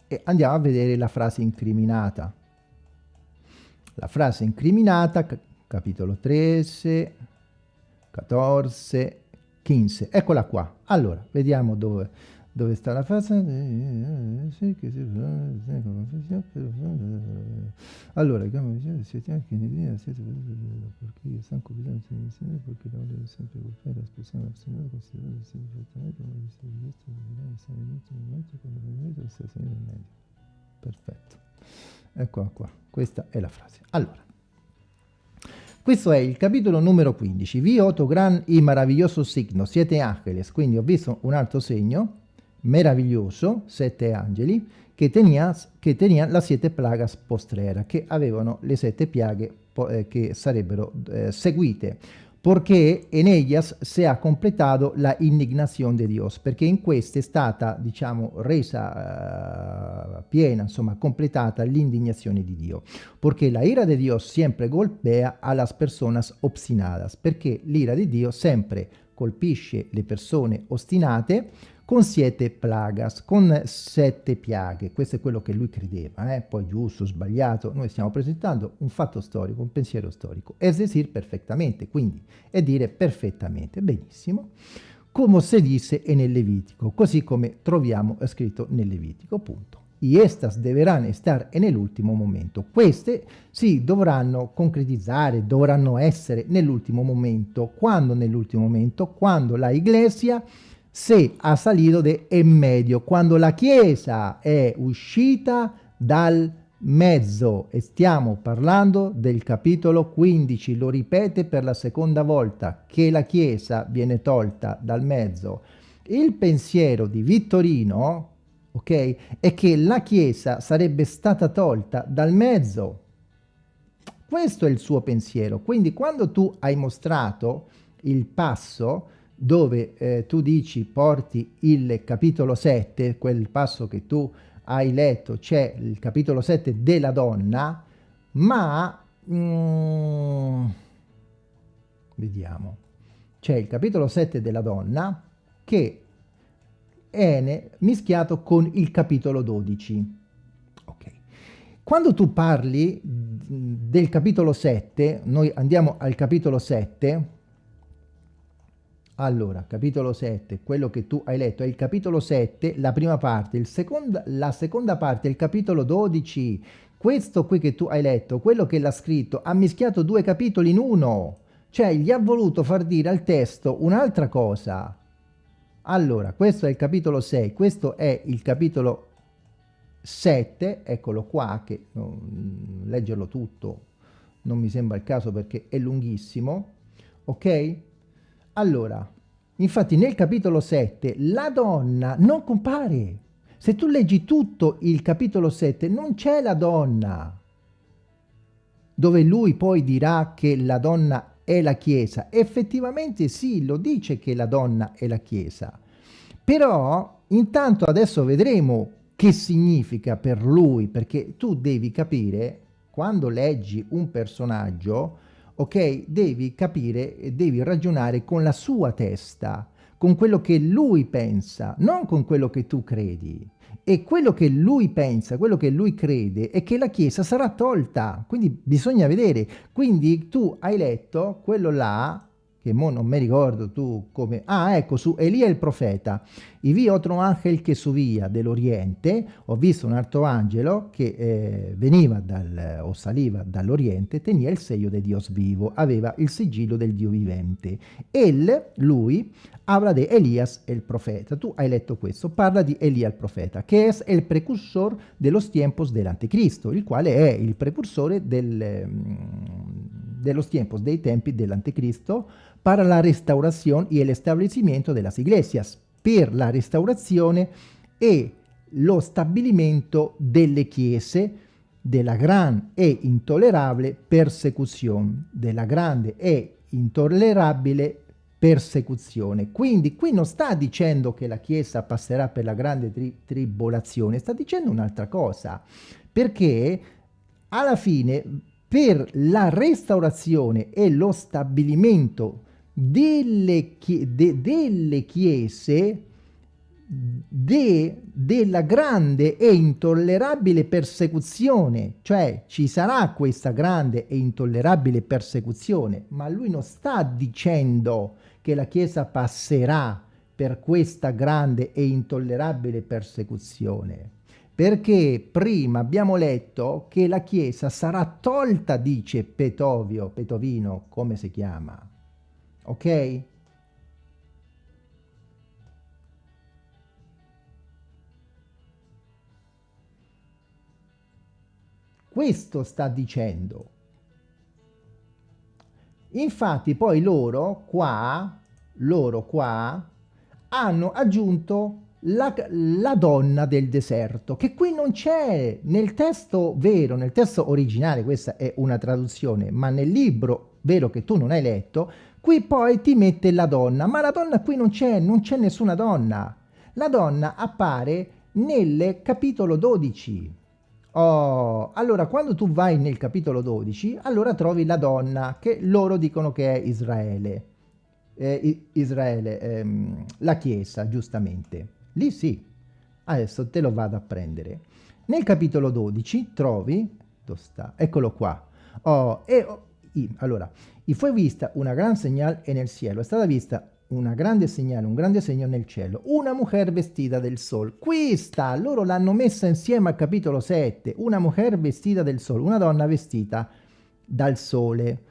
e andiamo a vedere la frase incriminata. La frase incriminata, capitolo 13, 14, 15. Eccola qua. Allora, vediamo dove, dove sta la frase. Allora, come diceva, si tiene che ne perché stanno compitando perché la voglio sempre colpire la espressione nazionale considerata perfettamente come si riveste nell'ultimo momento quando vedete sta salendo in medio. Perfetto. Eccola qua. Questa è la frase. Allora, questo è il capitolo numero 15. Vi otto gran y maravilloso signo, siete ángeles. Quindi ho visto un altro segno meraviglioso, sette angeli, che tenia, che tenia la siete plagas postrera, che avevano le sette piaghe eh, che sarebbero eh, seguite. Porque en ellas se ha completado la indignación de Dios, perché in queste è stata, diciamo, resa uh, piena, insomma, completata l'indignazione di Dio. Perché la ira de Dios sempre golpea a las personas obstinadas, perché l'ira di Dio sempre colpisce le persone ostinate, con siete plagas, con sette piaghe. Questo è quello che lui credeva, eh? poi giusto, sbagliato. Noi stiamo presentando un fatto storico, un pensiero storico. Es perfettamente, quindi è dire perfettamente, benissimo, come si dice nel Levitico, così come troviamo scritto nel Levitico, punto. Y estas deberán estar nell'ultimo momento. Queste si dovranno concretizzare, dovranno essere nell'ultimo momento. Quando nell'ultimo momento? Quando la Iglesia se ha salido de en medio, quando la Chiesa è uscita dal mezzo e stiamo parlando del capitolo 15, lo ripete per la seconda volta, che la Chiesa viene tolta dal mezzo. Il pensiero di Vittorino, ok, è che la Chiesa sarebbe stata tolta dal mezzo. Questo è il suo pensiero. Quindi quando tu hai mostrato il passo, dove eh, tu dici porti il capitolo 7, quel passo che tu hai letto, c'è il capitolo 7 della donna, ma mm, vediamo, c'è il capitolo 7 della donna che è mischiato con il capitolo 12. Okay. Quando tu parli del capitolo 7, noi andiamo al capitolo 7, allora, capitolo 7, quello che tu hai letto è il capitolo 7, la prima parte, seconda, la seconda parte il capitolo 12. Questo qui che tu hai letto, quello che l'ha scritto, ha mischiato due capitoli in uno. Cioè, gli ha voluto far dire al testo un'altra cosa. Allora, questo è il capitolo 6, questo è il capitolo 7, eccolo qua, che no, leggerlo tutto non mi sembra il caso perché è lunghissimo, ok? Allora, infatti nel capitolo 7 la donna non compare. Se tu leggi tutto il capitolo 7 non c'è la donna. Dove lui poi dirà che la donna è la Chiesa. Effettivamente sì, lo dice che la donna è la Chiesa. Però intanto adesso vedremo che significa per lui, perché tu devi capire quando leggi un personaggio, ok, devi capire, devi ragionare con la sua testa, con quello che lui pensa, non con quello che tu credi. E quello che lui pensa, quello che lui crede, è che la Chiesa sarà tolta. Quindi bisogna vedere. Quindi tu hai letto quello là, che mo non mi ricordo tu come... Ah, ecco, su Elia il profeta. Y vi otro ángel che subía dell'Oriente, ho visto un altro angelo che eh, veniva dal, o saliva dall'Oriente, tenia il segno di Dio vivo, aveva il sigillo del Dio vivente. El, lui, habla de Elías el profeta. Tu hai letto questo, parla di Elia il profeta, che è il precursor de los tiempos dell'anticristo, il quale è il precursore del, mm, de los tiempos, dei tempi dell'anticristo, para la restauración y el establecimiento de las iglesias, per la restaurazione e lo stabilimento delle chiese della gran e intollerabile persecuzione, della grande e intollerabile persecuzione. Quindi qui non sta dicendo che la Chiesa passerà per la grande tri tribolazione, sta dicendo un'altra cosa, perché alla fine per la restaurazione e lo stabilimento delle, de delle chiese de della grande e intollerabile persecuzione, cioè ci sarà questa grande e intollerabile persecuzione, ma lui non sta dicendo che la Chiesa passerà per questa grande e intollerabile persecuzione, perché prima abbiamo letto che la Chiesa sarà tolta, dice Petovio, Petovino, come si chiama, ok? Questo sta dicendo. Infatti poi loro qua, loro qua, hanno aggiunto la, la, donna del deserto, che qui non c'è nel testo vero, nel testo originale, questa è una traduzione, ma nel libro vero che tu non hai letto, Qui poi ti mette la donna, ma la donna qui non c'è, non c'è nessuna donna. La donna appare nel capitolo 12. Oh, allora quando tu vai nel capitolo 12, allora trovi la donna che loro dicono che è Israele. Eh, Israele, ehm, la Chiesa, giustamente. Lì sì. Adesso te lo vado a prendere. Nel capitolo 12 trovi, dove sta? Eccolo qua. Oh, e, oh, allora, y fue vista una gran señal en el cielo. È stata vista una grande segnale, un grande segno nel cielo. Una mujer vestita del sol. Questa, loro l'hanno messa insieme al capitolo 7. Una mujer vestita del sol, una donna vestita dal sole,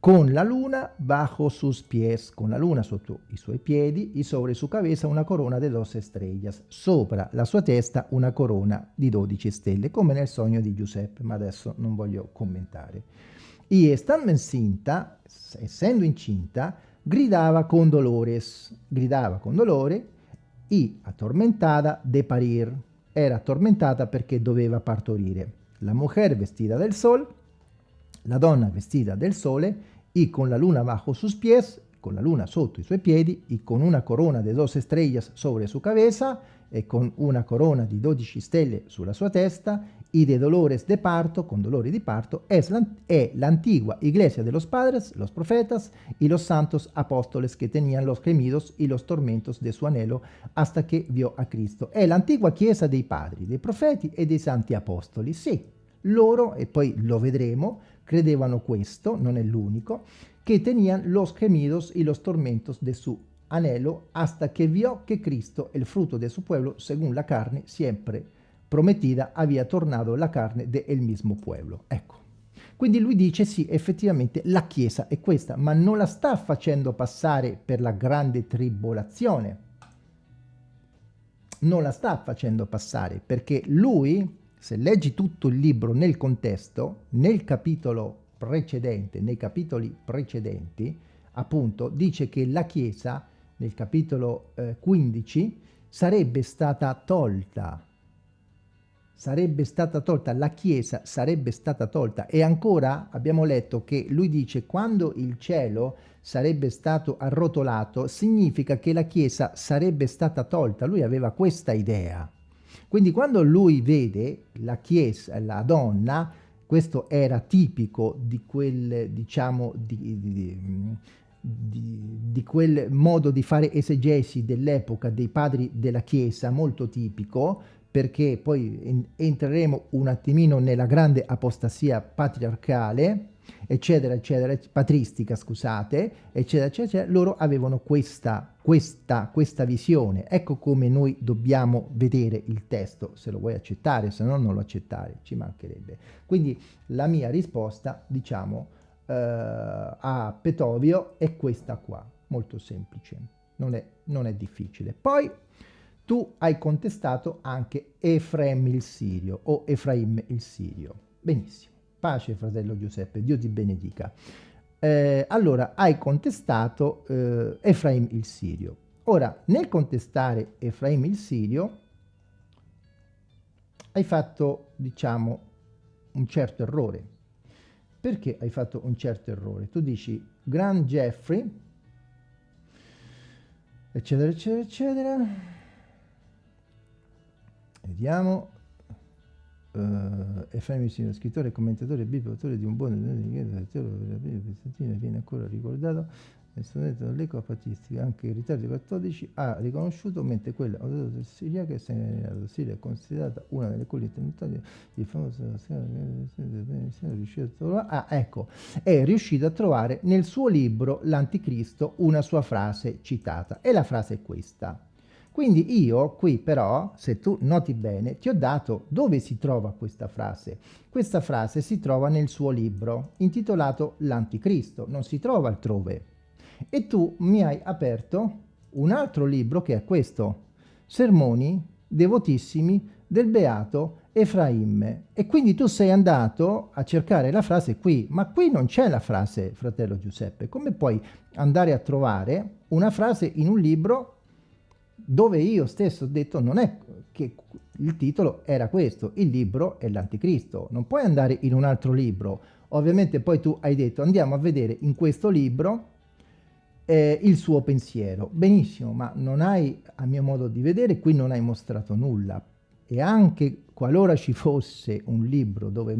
con la luna bajo sus pies, con la luna sotto i suoi piedi, y sobre su cabeza una corona de doce estrellas, sopra la sua testa una corona di 12 stelle, come nel sogno di Giuseppe, ma adesso non voglio commentare. Y estando encinta, essendo incinta, gridava con dolores, gridava con dolore y atormentada de parir. Era atormentata perché doveva partorire. La mujer vestida del sol, la donna vestita del sole y con la luna bajo sus pies, con la luna sotto i suoi piedi y con una corona de dos estrellas sobre su cabeza e con una corona di 12 stelle sulla sua testa y de dolores de parto, con dolori di parto, es la, è l'antigua iglesia de los padres, los profetas y los santos apóstoles que tenían los gemidos y los tormentos de su anhelo hasta que vio a Cristo. È l'antigua chiesa dei padri, dei profeti e dei santi apostoli. Sì, loro, e poi lo vedremo, credevano questo, non è l'unico, che tenían los gemidos y los tormentos de su anhelo hasta que vio que Cristo, el fruto de su pueblo, según la carne, siempre prometida había tornado la carne del mismo pueblo. Ecco. Quindi lui dice sì, effettivamente la Chiesa è questa, ma non la sta facendo passare per la grande tribolazione. Non la sta facendo passare perché lui, se leggi tutto il libro nel contesto, nel capitolo precedente, nei capitoli precedenti, appunto, dice che la Chiesa, nel capitolo eh, 15, sarebbe stata tolta sarebbe stata tolta, la Chiesa sarebbe stata tolta e ancora abbiamo letto che lui dice quando il cielo sarebbe stato arrotolato significa che la Chiesa sarebbe stata tolta, lui aveva questa idea. Quindi quando lui vede la Chiesa, la donna, questo era tipico di quel, diciamo, di, di, di, di, quel modo di fare esegesi dell'epoca dei padri della Chiesa, molto tipico, perché poi entreremo un attimino nella grande apostasia patriarcale, eccetera, eccetera, patristica, scusate, eccetera, eccetera, loro avevano questa, questa, questa visione. Ecco come noi dobbiamo vedere il testo, se lo vuoi accettare, se no non lo accettare, ci mancherebbe. Quindi la mia risposta, diciamo, eh, a Petovio è questa qua, molto semplice, non è, non è difficile. Poi tu hai contestato anche Efraim il Sirio o Efraim il Sirio. Benissimo. Pace, fratello Giuseppe, Dio ti benedica. Eh, allora, hai contestato eh, Efraim il Sirio. Ora, nel contestare Efraim il Sirio, hai fatto, diciamo, un certo errore. Perché hai fatto un certo errore? Tu dici, Grand Jeffrey, eccetera, eccetera, eccetera. Vediamo, uh, Efraim scrittore e commentatore biblico, autore di un buon viene ancora ricordato studente dell'eco patistica, anche ritardo dei cattolici ha riconosciuto, mentre quella del Siria che Siria è considerata una delle colline internazionali di famosa è ah, ecco, è riuscito a trovare nel suo libro L'Anticristo una sua frase citata e la frase è questa quindi io qui però, se tu noti bene, ti ho dato dove si trova questa frase. Questa frase si trova nel suo libro, intitolato L'Anticristo, non si trova altrove. E tu mi hai aperto un altro libro che è questo, Sermoni devotissimi del Beato Efraim. E quindi tu sei andato a cercare la frase qui, ma qui non c'è la frase, fratello Giuseppe. Come puoi andare a trovare una frase in un libro dove io stesso ho detto non è che il titolo era questo, il libro è l'anticristo, non puoi andare in un altro libro, ovviamente poi tu hai detto andiamo a vedere in questo libro eh, il suo pensiero, benissimo, ma non hai, a mio modo di vedere, qui non hai mostrato nulla. E anche qualora ci fosse un libro dove,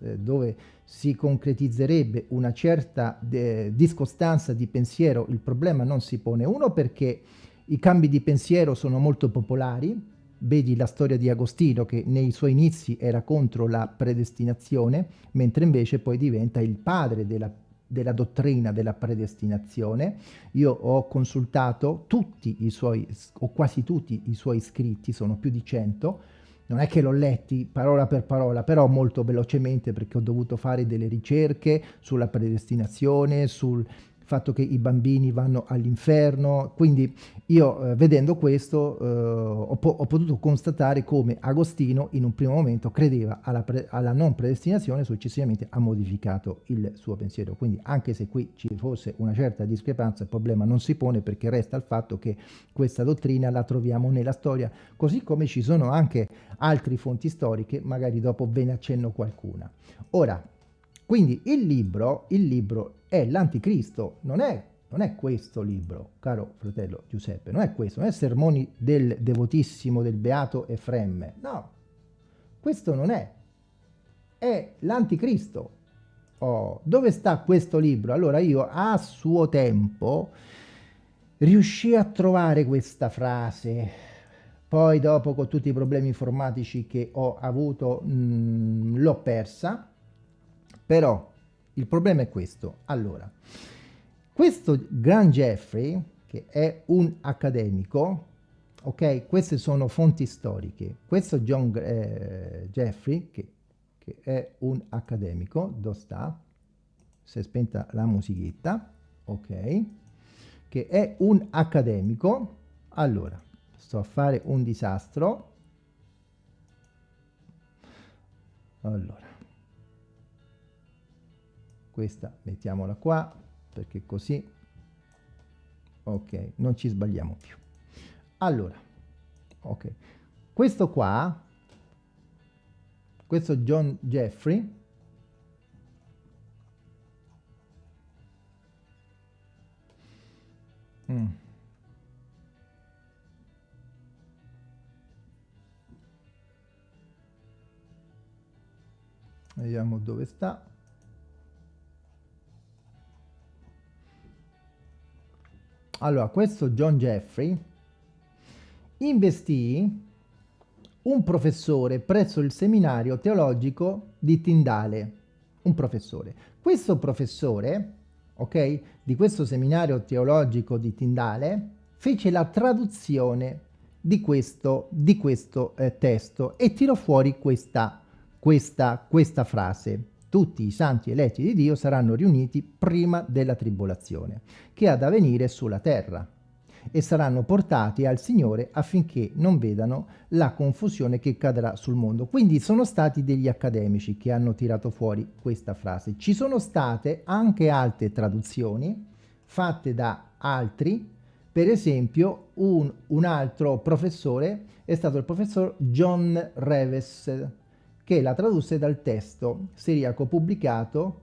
eh, dove si concretizzerebbe una certa discostanza di pensiero, il problema non si pone, uno perché i cambi di pensiero sono molto popolari, vedi la storia di Agostino che nei suoi inizi era contro la predestinazione, mentre invece poi diventa il padre della, della dottrina della predestinazione. Io ho consultato tutti i suoi, o quasi tutti i suoi scritti, sono più di cento, non è che l'ho letti parola per parola, però molto velocemente perché ho dovuto fare delle ricerche sulla predestinazione, sul, fatto che i bambini vanno all'inferno, quindi io eh, vedendo questo eh, ho, po ho, potuto constatare come Agostino in un primo momento credeva alla, alla, non predestinazione, successivamente ha modificato il suo pensiero, quindi anche se qui ci fosse una certa discrepanza il problema non si pone perché resta il fatto che questa dottrina la troviamo nella storia, così come ci sono anche altre fonti storiche, magari dopo ve ne accenno qualcuna. Ora, quindi il libro, il libro è l'anticristo, non è, non è questo libro, caro fratello Giuseppe, non è questo, non è Sermoni del devotissimo, del beato Efremme, no, questo non è, è l'anticristo. Oh, dove sta questo libro? Allora io a suo tempo riuscii a trovare questa frase, poi dopo con tutti i problemi informatici che ho avuto l'ho persa, però il problema è questo. Allora, questo Gran Jeffrey, che è un accademico, ok? Queste sono fonti storiche. Questo John eh, Jeffrey, che, che, è un accademico, dove sta? Si è spenta la musichetta, ok? Che è un accademico. Allora, sto a fare un disastro. Allora questa mettiamola qua perché così ok non ci sbagliamo più allora ok questo qua questo John Jeffrey mm. vediamo dove sta allora questo John Jeffrey investì un professore presso il seminario teologico di Tindale un professore questo professore ok di questo seminario teologico di Tindale fece la traduzione di questo, di questo eh, testo e tirò fuori questa, questa, questa frase. Tutti i santi eletti di Dio saranno riuniti prima della tribolazione, che ha da venire sulla terra, e saranno portati al Signore affinché non vedano la confusione che cadrà sul mondo. Quindi sono stati degli accademici che hanno tirato fuori questa frase. Ci sono state anche altre traduzioni fatte da altri per esempio, un, un, altro professore è stato il professor John Reves, che la tradusse dal testo siriaco pubblicato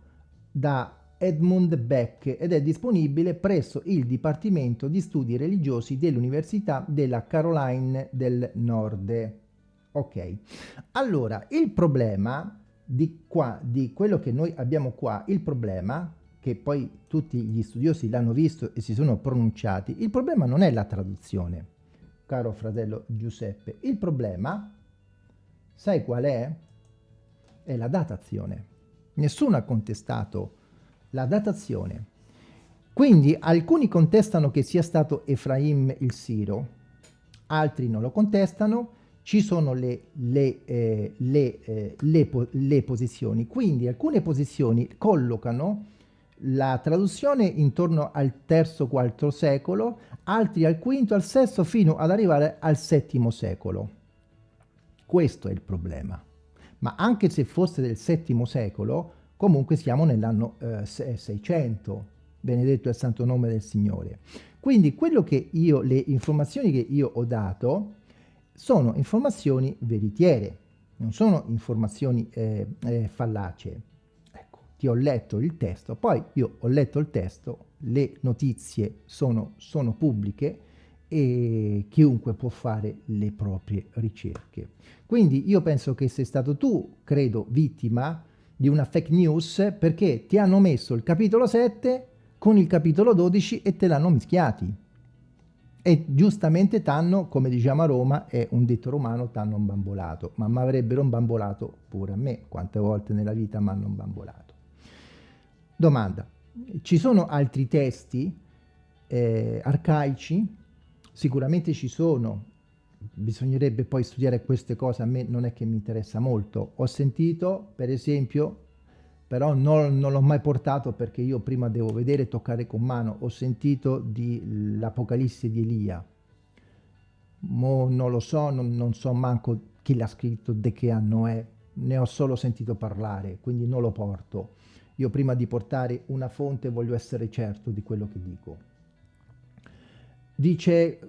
da Edmund Beck ed è disponibile presso il Dipartimento di Studi Religiosi dell'Università della Caroline del Nord. Ok, allora il problema di qua, di quello che noi abbiamo qua, il problema che poi tutti gli studiosi l'hanno visto e si sono pronunciati, il problema non è la traduzione, caro fratello Giuseppe, il problema, sai qual è? È la datazione. Nessuno ha contestato la datazione. Quindi alcuni contestano che sia stato Efraim il Siro, altri non lo contestano, ci sono le, le, eh, le, eh, le, le posizioni. Quindi alcune posizioni collocano la traduzione intorno al III-IV secolo, altri al V, al VI, fino ad arrivare al VII secolo. Questo è il problema. Ma anche se fosse del VII secolo, comunque siamo nell'anno eh, 600, benedetto è il santo nome del Signore. Quindi quello che io, le informazioni che io ho dato sono informazioni veritiere, non sono informazioni eh, eh, fallacie ti ho letto il testo, poi io ho letto il testo, le notizie sono, sono pubbliche e chiunque può fare le proprie ricerche. Quindi io penso che sei stato tu, credo, vittima di una fake news perché ti hanno messo il capitolo 7 con il capitolo 12 e te l'hanno mischiati. E giustamente t'hanno, come diciamo a Roma, è un detto romano, t'hanno bambolato. Ma mi avrebbero bambolato pure a me, quante volte nella vita mi hanno bambolato. Domanda, ci sono altri testi eh, arcaici? Sicuramente ci sono, bisognerebbe poi studiare queste cose, a me non è che mi interessa molto. Ho sentito, per esempio, però non, non l'ho mai portato perché io prima devo vedere e toccare con mano, ho sentito l'Apocalisse di Elia. Mo non lo so, non, non so manco chi l'ha scritto, di che anno è, ne ho solo sentito parlare, quindi non lo porto. Io prima di portare una fonte voglio essere certo di quello che dico. Dice,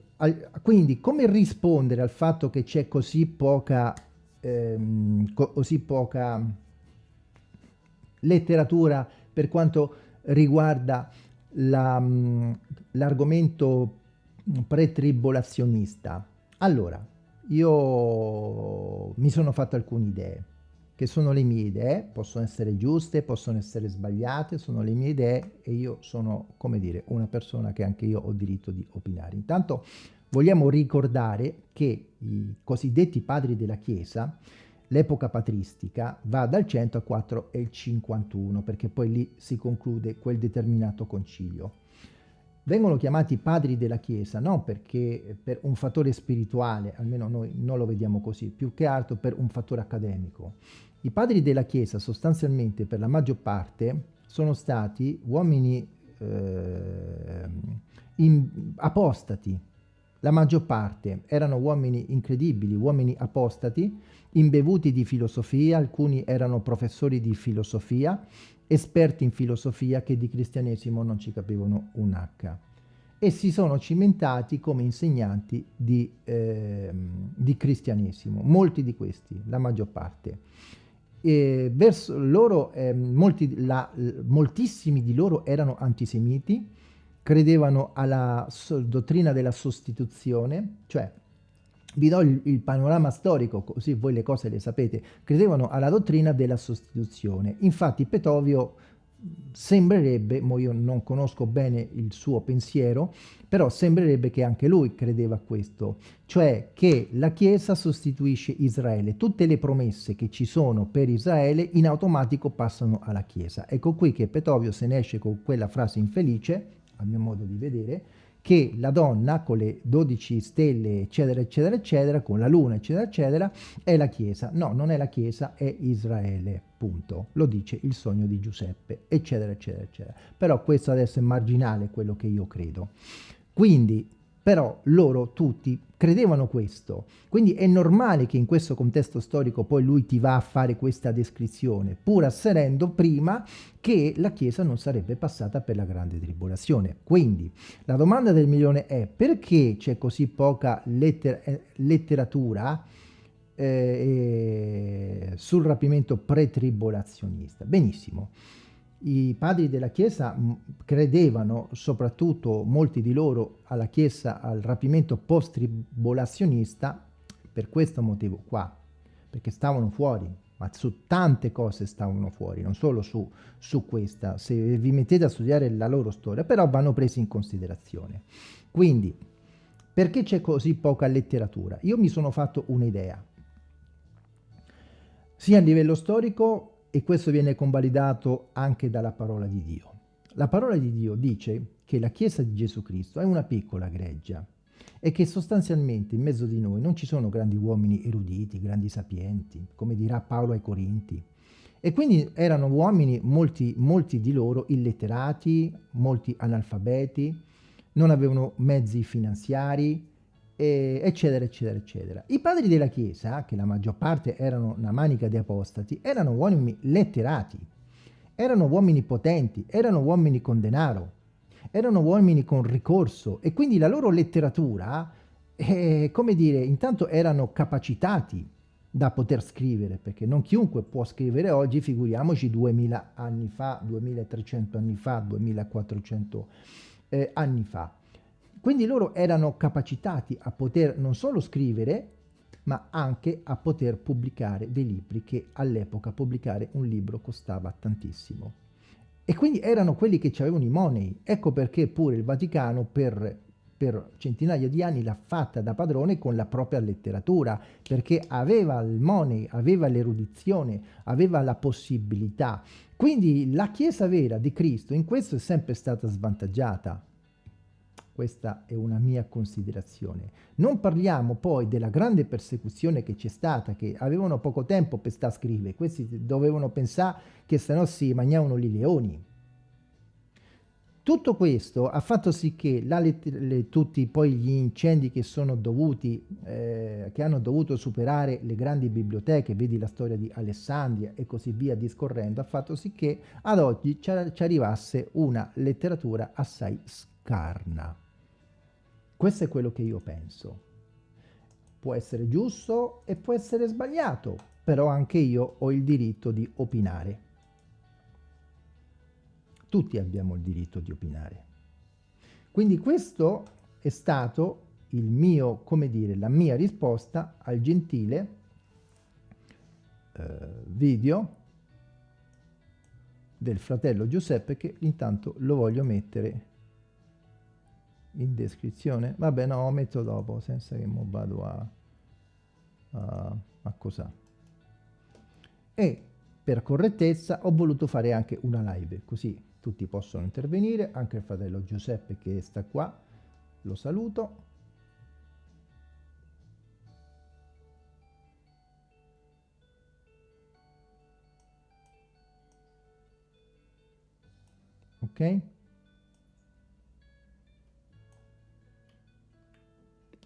quindi come rispondere al fatto che c'è così poca, ehm, così poca letteratura per quanto riguarda l'argomento la, pretribulazionista? Allora, io mi sono fatto alcune idee che sono le mie idee, possono essere giuste, possono essere sbagliate, sono le mie idee e io sono, come dire, una persona che anche io ho diritto di opinare. Intanto vogliamo ricordare che i cosiddetti padri della Chiesa, l'epoca patristica, va dal 104 e il 51, perché poi lì si conclude quel determinato concilio. Vengono chiamati padri della Chiesa non perché per un fattore spirituale, almeno noi non lo vediamo così, più che altro per un fattore accademico. I padri della Chiesa sostanzialmente per la maggior parte sono stati uomini eh, in, apostati, la maggior parte erano uomini incredibili, uomini apostati, imbevuti di filosofia, alcuni erano professori di filosofia, esperti in filosofia che di cristianesimo non ci capivano un H. E si sono cimentati come insegnanti di, eh, di cristianesimo, molti di questi, la maggior parte e verso loro, eh, molti, la, moltissimi di loro erano antisemiti, credevano alla so, dottrina della sostituzione, cioè vi do il, il, panorama storico, così voi le cose le sapete, credevano alla dottrina della sostituzione. Infatti Petovio sembrerebbe, mo io non conosco bene il suo pensiero, però sembrerebbe che anche lui credeva a questo, cioè che la Chiesa sostituisce Israele, tutte le promesse che ci sono per Israele in automatico passano alla Chiesa. Ecco qui che Petovio se ne esce con quella frase infelice, a mio modo di vedere, che la donna con le 12 stelle eccetera eccetera eccetera, con la luna eccetera eccetera, è la Chiesa. No, non è la Chiesa, è Israele, punto. Lo dice il sogno di Giuseppe, eccetera eccetera eccetera. Però questo adesso è marginale quello che io credo. Quindi però loro tutti credevano questo, quindi è normale che in questo contesto storico poi lui ti va a fare questa descrizione, pur asserendo prima che la Chiesa non sarebbe passata per la grande tribolazione. Quindi la domanda del milione è perché c'è così poca letter eh, letteratura eh, sul rapimento pre-tribolazionista? Benissimo i padri della Chiesa credevano, soprattutto molti di loro, alla Chiesa, al rapimento post-tribolazionista per questo motivo qua, perché stavano fuori, ma su tante cose stavano fuori, non solo su, su questa. Se vi mettete a studiare la loro storia, però vanno presi in considerazione. Quindi, perché c'è così poca letteratura? Io mi sono fatto un'idea, sia a livello storico e questo viene convalidato anche dalla parola di Dio. La parola di Dio dice che la Chiesa di Gesù Cristo è una piccola greggia e che sostanzialmente in mezzo di noi non ci sono grandi uomini eruditi, grandi sapienti, come dirà Paolo ai Corinti. E quindi erano uomini, molti, molti di loro illetterati, molti analfabeti, non avevano mezzi finanziari, eccetera, eccetera, eccetera. I padri della Chiesa, che la maggior parte erano una manica di apostati, erano uomini letterati, erano uomini potenti, erano uomini con denaro, erano uomini con ricorso e quindi la loro letteratura, eh, come dire, intanto erano capacitati da poter scrivere, perché non chiunque può scrivere oggi, figuriamoci 2000 anni fa, 2300 anni fa, 2400 eh, anni fa. Quindi loro erano capacitati a poter non solo scrivere, ma anche a poter pubblicare dei libri che all'epoca pubblicare un libro costava tantissimo. E quindi erano quelli che avevano i money. Ecco perché pure il Vaticano per, per centinaia di anni l'ha fatta da padrone con la propria letteratura, perché aveva il money, aveva l'erudizione, aveva la possibilità. Quindi la Chiesa vera di Cristo in questo è sempre stata svantaggiata questa è una mia considerazione. Non parliamo poi della grande persecuzione che c'è stata, che avevano poco tempo per sta scrivere, questi dovevano pensare che se no si mangiavano i leoni. Tutto questo ha fatto sì che la, le, tutti poi gli incendi che sono dovuti, eh, che hanno dovuto superare le grandi biblioteche, vedi la storia di Alessandria e così via discorrendo, ha fatto sì che ad oggi ci, ci arrivasse una letteratura assai scarna. Questo è quello che io penso. Può essere giusto e può essere sbagliato, però anche io ho il diritto di opinare. Tutti abbiamo il diritto di opinare. Quindi questo è stato il mio, come dire, la mia risposta al gentile eh, video del fratello Giuseppe che intanto lo voglio mettere in descrizione. Vabbè no metto dopo senza che mo vado a, a, a cosa e per correttezza ho voluto fare anche una live così tutti possono intervenire anche il fratello Giuseppe che sta qua lo saluto. Ok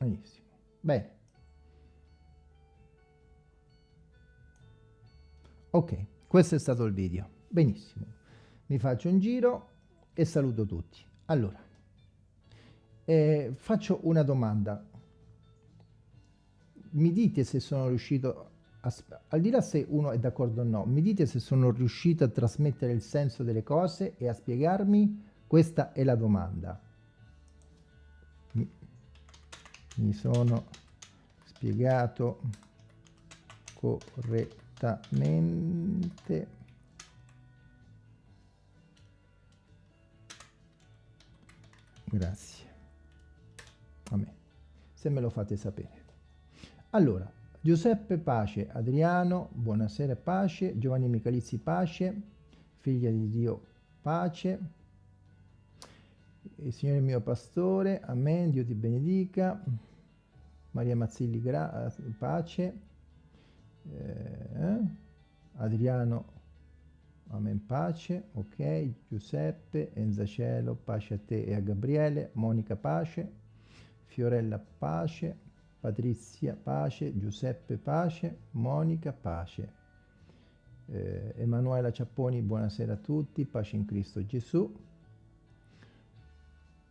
Benissimo. Bene. Ok, questo è stato il video. Benissimo. Mi faccio un giro e saluto tutti. Allora, eh, faccio una domanda. Mi dite se sono riuscito, a, al di là se uno è d'accordo o no, mi dite se sono riuscito a trasmettere il senso delle cose e a spiegarmi? Questa è la domanda mi sono spiegato correttamente. Grazie. A me se me lo fate sapere. Allora Giuseppe Pace Adriano buonasera pace. Giovanni Michalizzi pace. Figlia di Dio pace il Signore mio pastore amen Dio ti benedica. Maria Mazzilli pace. Eh, Adriano Amen pace, ok, Giuseppe, Enza Cielo, pace a te e a Gabriele, Monica pace, Fiorella pace, Patrizia pace, Giuseppe pace, Monica pace, eh, Emanuela Ciapponi buonasera a tutti, pace in Cristo Gesù,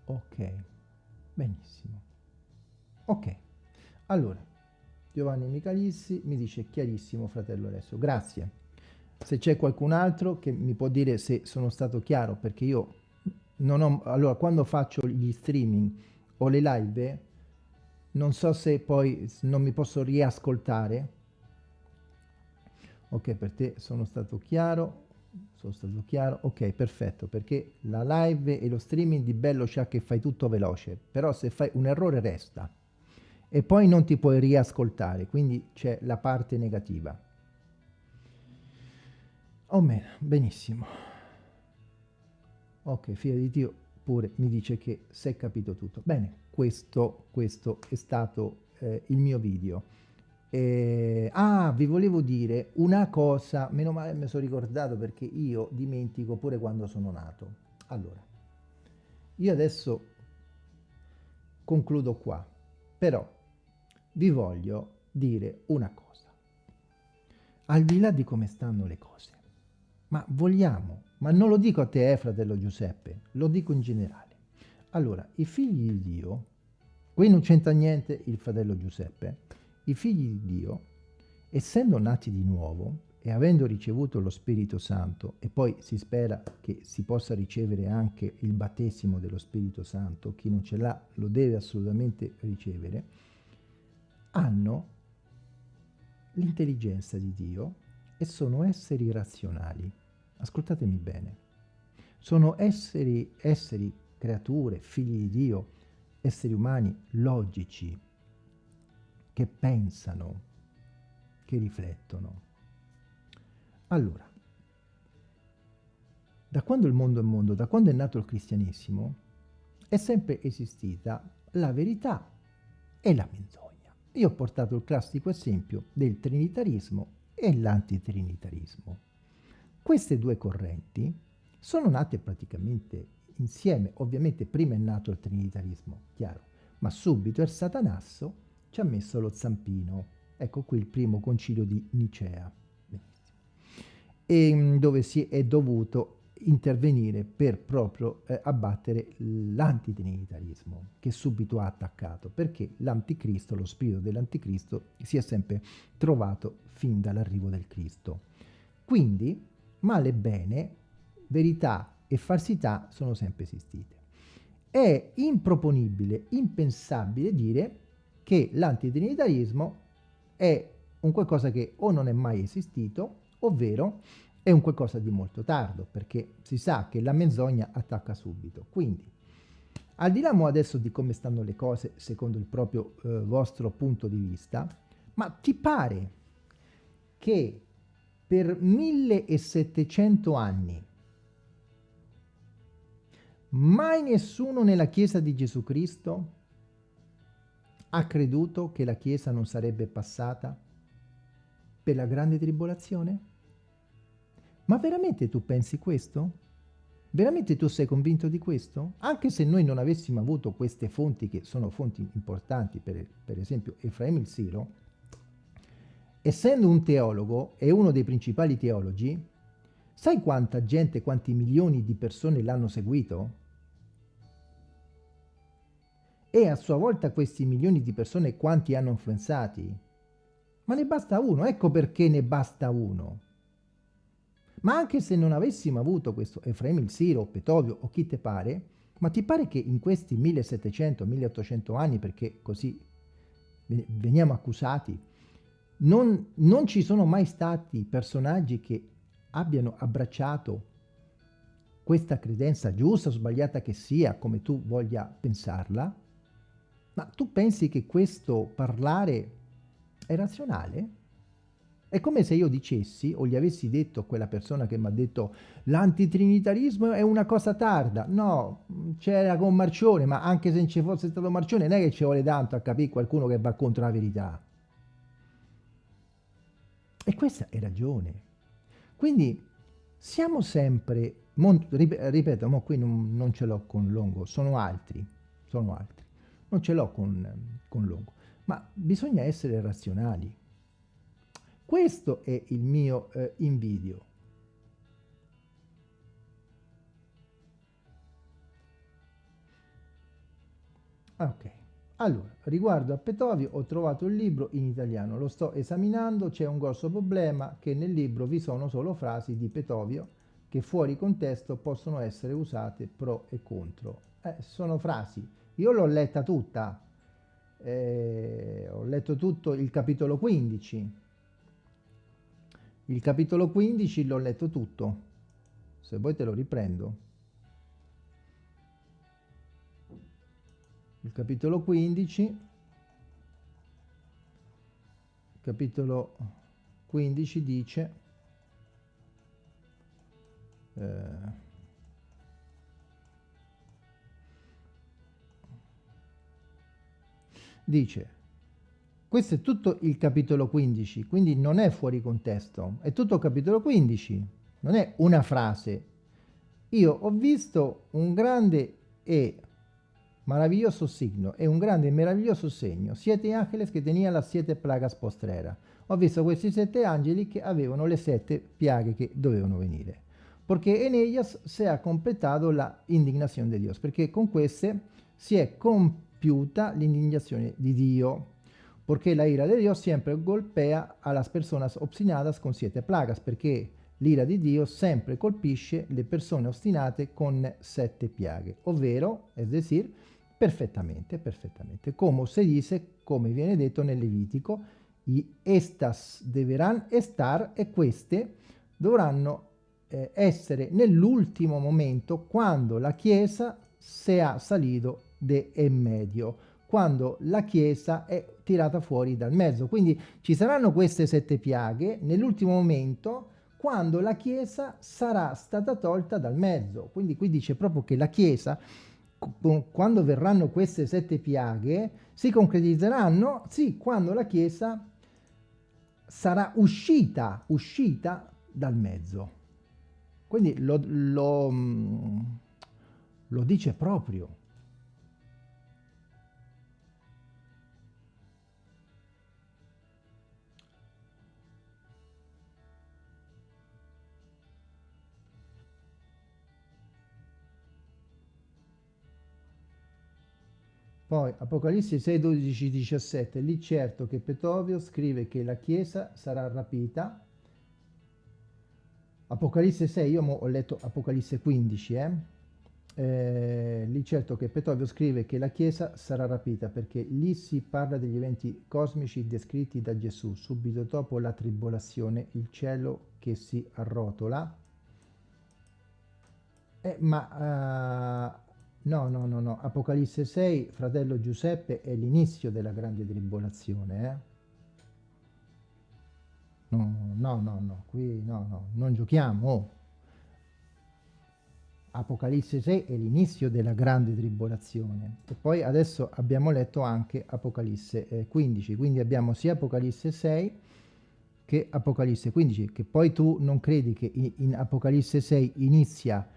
ok, benissimo, ok, allora, Giovanni Michalissi mi dice chiarissimo fratello Alessio, grazie. Se c'è qualcun altro che mi può dire se sono stato chiaro, perché io non ho... Allora, quando faccio gli streaming o le live, non so se poi non mi posso riascoltare. Ok, per te sono stato chiaro, sono stato chiaro, ok, perfetto, perché la live e lo streaming di bello c'è che fai tutto veloce, però se fai un errore resta e poi non ti puoi riascoltare, quindi c'è la parte negativa. O meno, benissimo. Ok, figlio di Dio pure mi dice che si è capito tutto. Bene, questo, questo è stato eh, il mio video. Eh, ah, vi volevo dire una cosa, meno male mi sono ricordato perché io dimentico pure quando sono nato. Allora, io adesso concludo qua, però vi voglio dire una cosa. Al di là di come stanno le cose, ma vogliamo, ma non lo dico a te, eh, fratello Giuseppe, lo dico in generale. Allora, i figli di Dio, qui non c'entra niente il fratello Giuseppe, i figli di Dio, essendo nati di nuovo e avendo ricevuto lo Spirito Santo, e poi si spera che si possa ricevere anche il battesimo dello Spirito Santo, chi non ce l'ha lo deve assolutamente ricevere, hanno l'intelligenza di Dio e sono esseri razionali. Ascoltatemi bene, sono esseri, esseri, creature, figli di Dio, esseri umani logici, che pensano, che riflettono. Allora, da quando il mondo è mondo, da quando è nato il cristianesimo, è sempre esistita la verità e la menzogna. Io ho portato il classico esempio del trinitarismo e l'antitrinitarismo. Queste due correnti sono nate praticamente insieme. Ovviamente prima è nato il trinitarismo, chiaro, ma subito il satanasso ci ha messo lo zampino. Ecco qui il primo concilio di Nicea, e, mm, dove si è dovuto intervenire per proprio eh, abbattere l'antitrinitarismo che subito ha attaccato perché l'anticristo, lo spirito dell'anticristo si è sempre trovato fin dall'arrivo del Cristo. Quindi male e bene, verità e falsità sono sempre esistite. È improponibile, impensabile dire che l'antitrinitarismo è un qualcosa che o non è mai esistito, ovvero è un qualcosa di molto tardo, perché si sa che la menzogna attacca subito. Quindi, al di là adesso di come stanno le cose secondo il proprio eh, vostro punto di vista, ma ti pare che per 1700 anni. Mai nessuno nella Chiesa di Gesù Cristo ha creduto che la Chiesa non sarebbe passata per la grande tribolazione? Ma veramente tu pensi questo? Veramente tu sei convinto di questo? Anche se noi non avessimo avuto queste fonti, che sono fonti importanti, per, per esempio Efraim il Siro, essendo un teologo e uno dei principali teologi, sai quanta gente, quanti milioni di persone l'hanno seguito? E a sua volta questi milioni di persone quanti hanno influenzati? Ma ne basta uno, ecco perché ne basta uno. Ma anche se non avessimo avuto questo Efraim il Siro, Petovio o chi te pare, ma ti pare che in questi 1700-1800 anni, perché così veniamo accusati. Non, non ci sono mai stati personaggi che abbiano abbracciato questa credenza giusta o sbagliata che sia, come tu voglia pensarla, ma tu pensi che questo parlare è razionale? È come se io dicessi o gli avessi detto a quella persona che mi ha detto l'antitrinitarismo è una cosa tarda. No, c'era con Marcione, ma anche se non ci fosse stato Marcione non è che ci vuole tanto a capire qualcuno che va contro la verità. E questa è ragione. Quindi siamo sempre, ripeto, ma qui non, non ce l'ho con Longo, sono altri, sono altri, non ce l'ho con, con Longo, ma bisogna essere razionali. Questo è il mio eh, invidio. Ok, allora, riguardo a Petovio ho trovato il libro in italiano, lo sto esaminando, c'è un grosso problema che nel libro vi sono solo frasi di Petovio che fuori contesto possono essere usate pro e contro. Eh, sono frasi, io l'ho letta tutta, eh, ho letto tutto il capitolo 15, il capitolo 15 l'ho letto tutto, se vuoi te lo riprendo. Il capitolo 15, capitolo 15 dice, eh, dice questo è tutto il capitolo 15, quindi non è fuori contesto, è tutto il capitolo 15, non è una frase. Io ho visto un grande e maravilloso signo e un grande e meraviglioso segno, siete ángeles che tenía las siete plagas postrera. Ho visto questi sette angeli che avevano le sette piaghe che dovevano venire. Perché en ellas se ha completato la indignazione di Dio, perché con queste si è compiuta l'indignazione di Dio porque la ira de Dios siempre golpea a las personas obstinadas con siete plagas, perché l'ira di Dio sempre colpisce le persone ostinate con sette piaghe, ovvero, es decir, perfettamente, perfettamente, come se dice, come viene detto nel Levitico, i estas deverán estar e queste dovranno eh, essere nell'ultimo momento quando la Chiesa sia salido de en medio quando la Chiesa è tirata fuori dal mezzo. Quindi ci saranno queste sette piaghe nell'ultimo momento quando la Chiesa sarà stata tolta dal mezzo. Quindi qui dice proprio che la Chiesa, quando verranno queste sette piaghe, si concretizzeranno, sì, quando la Chiesa sarà uscita, uscita dal mezzo. Quindi lo, lo, mm, lo dice proprio. Poi Apocalisse 6, 12, 17, lì certo che Petovio scrive che la Chiesa sarà rapita. Apocalisse 6, io ho letto Apocalisse 15, eh? Eh, lì certo che Petovio scrive che la Chiesa sarà rapita perché lì si parla degli eventi cosmici descritti da Gesù, subito dopo la tribolazione, il cielo che si arrotola. Eh, ma uh, No, no, no, no. Apocalisse 6, fratello Giuseppe, è l'inizio della grande tribolazione, eh? No, no, no, no, qui no, no, non giochiamo. Apocalisse 6 è l'inizio della grande tribolazione. E poi adesso abbiamo letto anche Apocalisse 15, quindi abbiamo sia Apocalisse 6 che Apocalisse 15, che poi tu non credi che in Apocalisse 6 inizia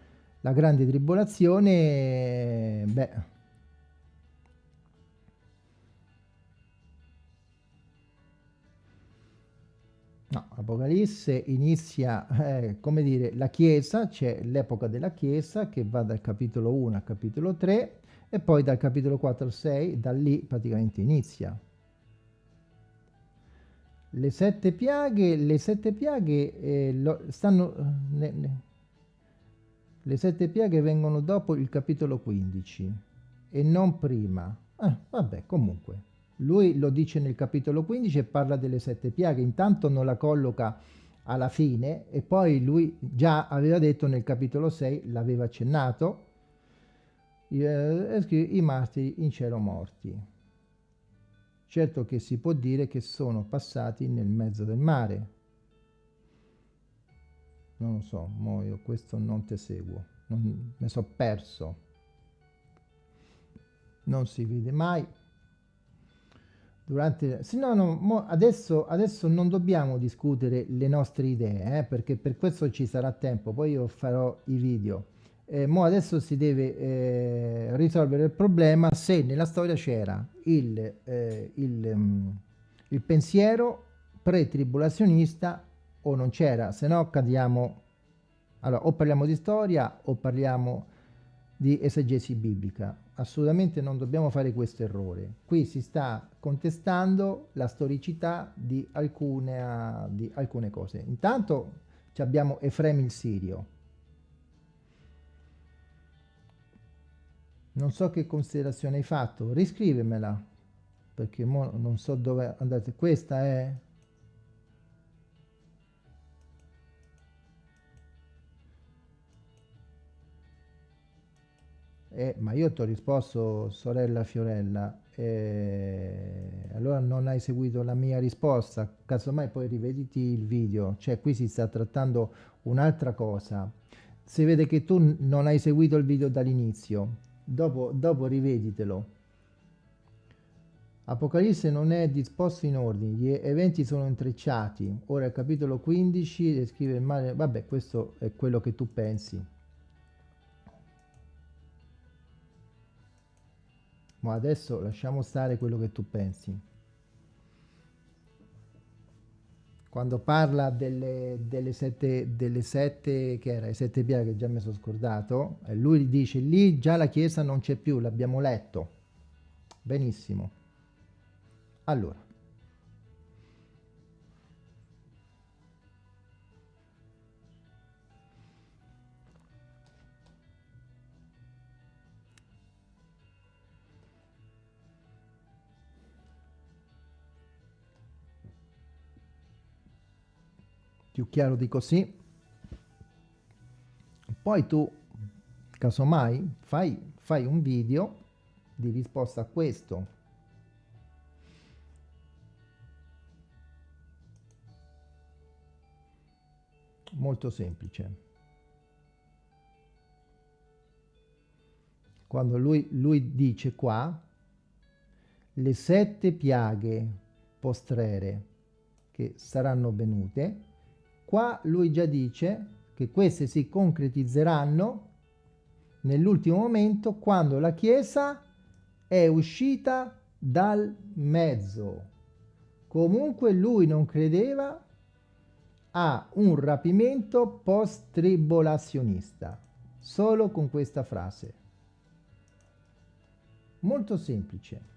la grande tribolazione, beh, no, Apocalisse inizia, eh, come dire, la Chiesa, c'è l'epoca della Chiesa che va dal capitolo 1 al capitolo 3 e poi dal capitolo 4 al 6, da lì praticamente inizia. Le sette piaghe, le sette piaghe eh, lo, stanno... Ne, ne, le sette piaghe vengono dopo il capitolo 15 e non prima. Eh, vabbè, comunque. Lui lo dice nel capitolo 15 e parla delle sette piaghe, intanto non la colloca alla fine e poi lui già aveva detto nel capitolo 6, l'aveva accennato, eh, i martiri in cielo morti. Certo che si può dire che sono passati nel mezzo del mare. Non lo so, mo io questo non te seguo, non, mi sono perso. Non si vede mai durante sì, no, no, adesso, adesso, non dobbiamo discutere le nostre idee eh, perché per questo ci sarà tempo poi io farò i video eh, mo adesso si deve eh, risolvere il problema se nella storia c'era il, eh, il, um, il pensiero pre-tribulazionista o non c'era se no cadiamo allora o parliamo di storia o parliamo di esegesi biblica. Assolutamente non dobbiamo fare questo errore. Qui si sta contestando la storicità di alcune, di alcune cose. Intanto abbiamo Efrem il Sirio. Non so che considerazione hai fatto, riscrivemela, perché non so dove andate. Questa è Eh, ma io ti ho risposto, sorella Fiorella, eh, allora non hai seguito la mia risposta, casomai poi rivediti il video, cioè qui si sta trattando un'altra cosa. Si vede che tu non hai seguito il video dall'inizio, dopo, dopo riveditelo. Apocalisse non è disposto in ordine, gli eventi sono intrecciati. Ora il capitolo 15 descrive il male, vabbè questo è quello che tu pensi. Ma adesso lasciamo stare quello che tu pensi. Quando parla delle, delle, sette, delle sette, che era, le sette piaghe già mi sono scordato, lui dice lì già la chiesa non c'è più, l'abbiamo letto. Benissimo. Allora, più chiaro di così poi tu casomai fai, fai un video di risposta a questo. Molto semplice. Quando lui, lui dice qua le sette piaghe postrere che saranno venute Qua lui già dice che queste si concretizzeranno nell'ultimo momento quando la Chiesa è uscita dal mezzo. Comunque lui non credeva a un rapimento post-tribolazionista, solo con questa frase. Molto semplice.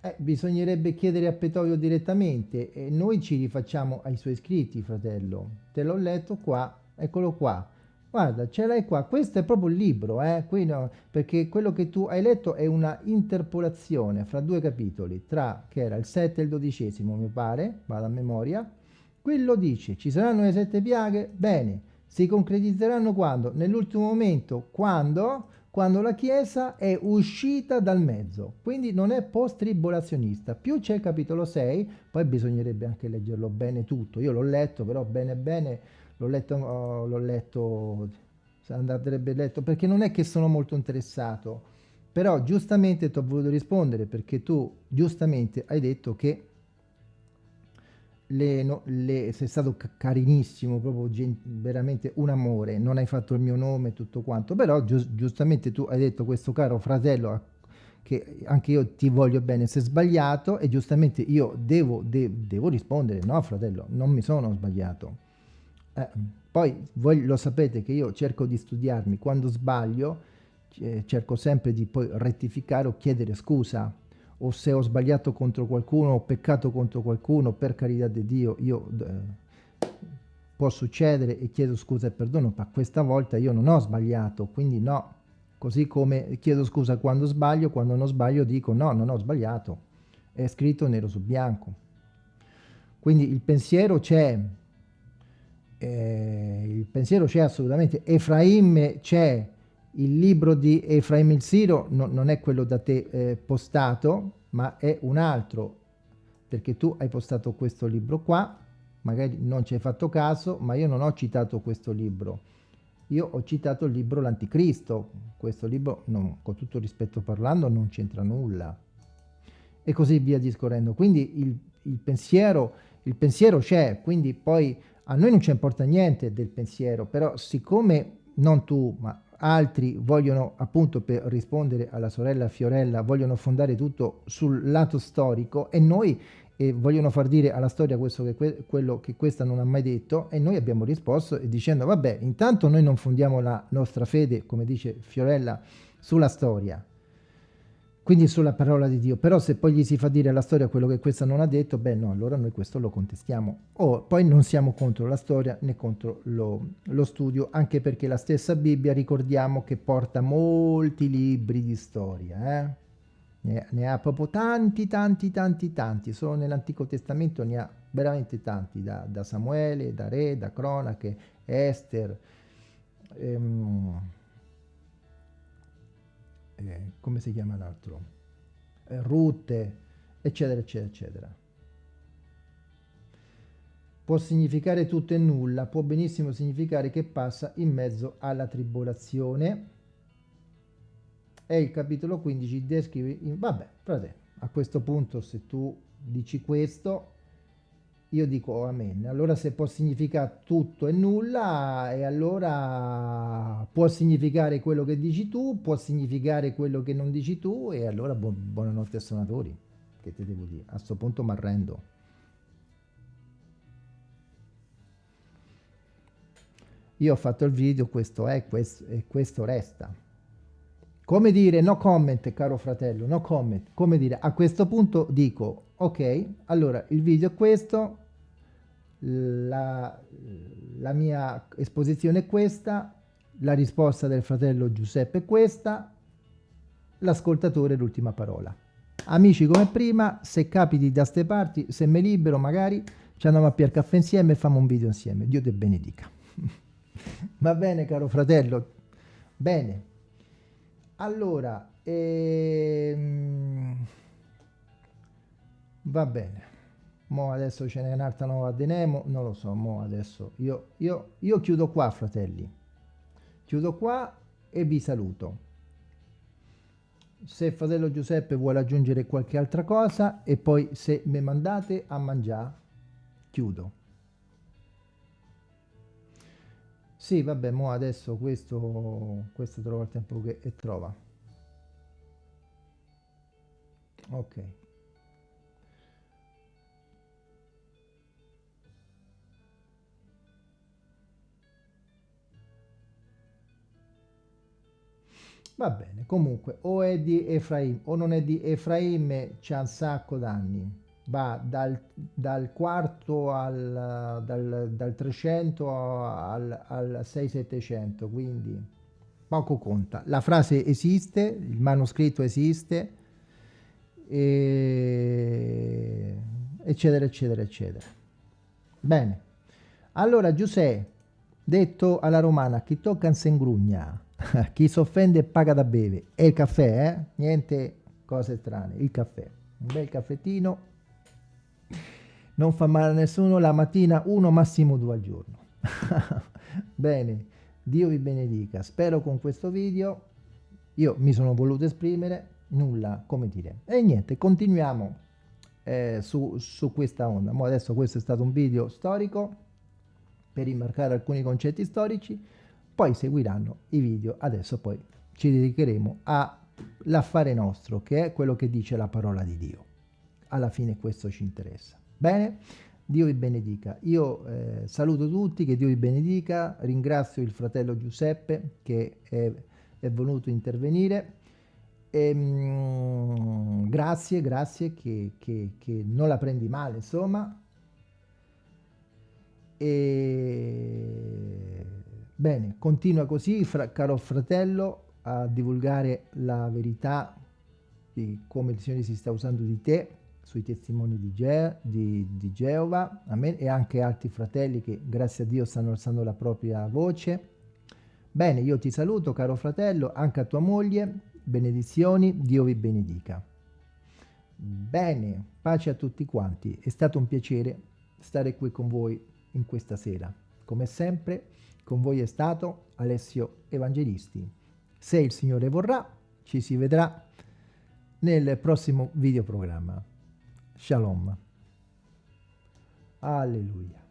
Eh, bisognerebbe chiedere a Petoio direttamente e noi ci rifacciamo ai suoi iscritti, fratello. Te l'ho letto qua, eccolo qua. Guarda, ce l'hai qua. Questo è proprio il libro, eh? No, perché quello che tu hai letto è una interpolazione fra due capitoli, tra che era il 7 e il dodicesimo, mi pare, vado a memoria. Qui lo dice, ci saranno le sette piaghe? Bene, si concretizzeranno quando? Nell'ultimo momento, quando? Quando la Chiesa è uscita dal mezzo, quindi non è post-tribolazionista. Più c'è il capitolo 6, poi bisognerebbe anche leggerlo bene tutto. Io l'ho letto, però bene bene, l'ho letto, oh, l'ho letto, andrebbe letto, perché non è che sono molto interessato. Però giustamente ti ho voluto rispondere, perché tu giustamente hai detto che le, no, le, sei stato carinissimo, proprio veramente un amore, non hai fatto il mio nome tutto quanto, però giu giustamente tu hai detto questo caro fratello che anche io ti voglio bene, se sbagliato e giustamente io devo, de devo rispondere, no fratello, non mi sono sbagliato. Eh, poi voi lo sapete che io cerco di studiarmi, quando sbaglio eh, cerco sempre di poi rettificare o chiedere scusa, o se ho sbagliato contro qualcuno, ho peccato contro qualcuno, per carità di Dio, io eh, può succedere e chiedo scusa e perdono, ma questa volta io non ho sbagliato, quindi no, Così come chiedo scusa quando sbaglio, quando non sbaglio dico no, non ho sbagliato. È scritto nero su bianco. Quindi il pensiero c'è, eh, il pensiero c'è assolutamente. Efraim c'è, il libro di Efraim il Siro no, non è quello da te eh, postato, ma è un altro, perché tu hai postato questo libro qua, magari non ci hai fatto caso, ma io non ho citato questo libro. Io ho citato il libro L'Anticristo, questo libro, non, con tutto rispetto parlando, non c'entra nulla. E così via discorrendo. Quindi il, il pensiero, il pensiero c'è, quindi poi a noi non ci importa niente del pensiero, però siccome non tu, ma altri vogliono appunto per rispondere alla sorella Fiorella, vogliono fondare tutto sul lato storico e noi e vogliono far dire alla storia che que quello che questa non ha mai detto e noi abbiamo risposto dicendo vabbè intanto noi non fondiamo la nostra fede come dice Fiorella sulla storia quindi sulla parola di Dio. Però se poi gli si fa dire alla storia quello che questa non ha detto beh no allora noi questo lo contestiamo. O poi non siamo contro la storia né contro lo, lo studio anche perché la stessa Bibbia ricordiamo che porta molti libri di storia eh? ne, ne ha proprio tanti, tanti, tanti, tanti, solo nell'Antico Testamento ne ha veramente tanti, da, da Samuele, da Re, da Cronache, Esther, ehm, eh, come si chiama l'altro? Eh, Rutte, eccetera, eccetera, eccetera. Può significare tutto e nulla, può benissimo significare che passa in mezzo alla tribolazione, e il capitolo 15 descrive, in, vabbè, frate, a questo punto se tu dici questo, io dico amen. Allora se può significare tutto e nulla, e allora può significare quello che dici tu, può significare quello che non dici tu, e allora bu buonanotte suonatori. Che te devo dire? A questo punto mi arrendo. Io ho fatto il video, questo è, questo, e questo resta. Come dire no comment, caro fratello, no comment. Come dire, a questo punto dico, ok, allora il video è questo, la, la mia esposizione è questa, la risposta del fratello Giuseppe è questa, l'ascoltatore l'ultima parola. Amici come prima, se capiti da ste parti, se mi libero magari, ci andiamo a piare caffè insieme e facciamo un video insieme. Dio te benedica. Va bene caro fratello? Bene. Allora, ehm, va bene. Mo adesso ce n'è un'altra nuova di Nemo, non lo so, mo adesso io, io, io chiudo qua, fratelli. Chiudo qua e vi saluto. Se fratello Giuseppe vuole aggiungere qualche altra cosa e poi se mi mandate a mangiare, chiudo. Sì, vabbè, mo adesso questo, questo trova il tempo che trova. Ok. Va bene, comunque o è di Efraim o non è di Efraim, c'è un sacco d'anni va dal, dal quarto al dal, dal 300 al, al 6-700, quindi poco conta. La frase esiste, il manoscritto esiste, e... eccetera, eccetera, eccetera. Bene, allora Giuseppe, detto alla romana, chi tocca non se ingrugna, chi si offende paga da bere. E il caffè, eh? Niente cose strane, il caffè. Un bel caffettino non fa male a nessuno, la mattina uno, massimo due al giorno. Bene, Dio vi benedica. Spero con questo video, io mi sono voluto esprimere, nulla, come dire. E niente, continuiamo eh, su, su questa onda. Mo adesso questo è stato un video storico per rimarcare alcuni concetti storici, poi seguiranno i video, adesso poi ci dedicheremo all'affare nostro, che è quello che dice la parola di Dio. Alla fine questo ci interessa. Bene? Dio vi benedica. Io eh, saluto tutti, che Dio vi benedica, ringrazio il fratello Giuseppe che è, è venuto intervenire. E, mm, grazie, grazie che, che, che, non la prendi male, insomma. E, bene, continua così, fra, caro fratello, a divulgare la verità di come il Signore si sta usando di te sui testimoni di, Ge di, di Geova, amen, e anche altri fratelli che grazie a Dio stanno alzando la propria voce. Bene, io ti saluto caro fratello, anche a tua moglie, benedizioni, Dio vi benedica. Bene, pace a tutti quanti, è stato un piacere stare qui con voi in questa sera. Come sempre, con voi è stato Alessio Evangelisti. Se il Signore vorrà, ci si vedrà nel prossimo videoprogramma. Shalom. Alleluia.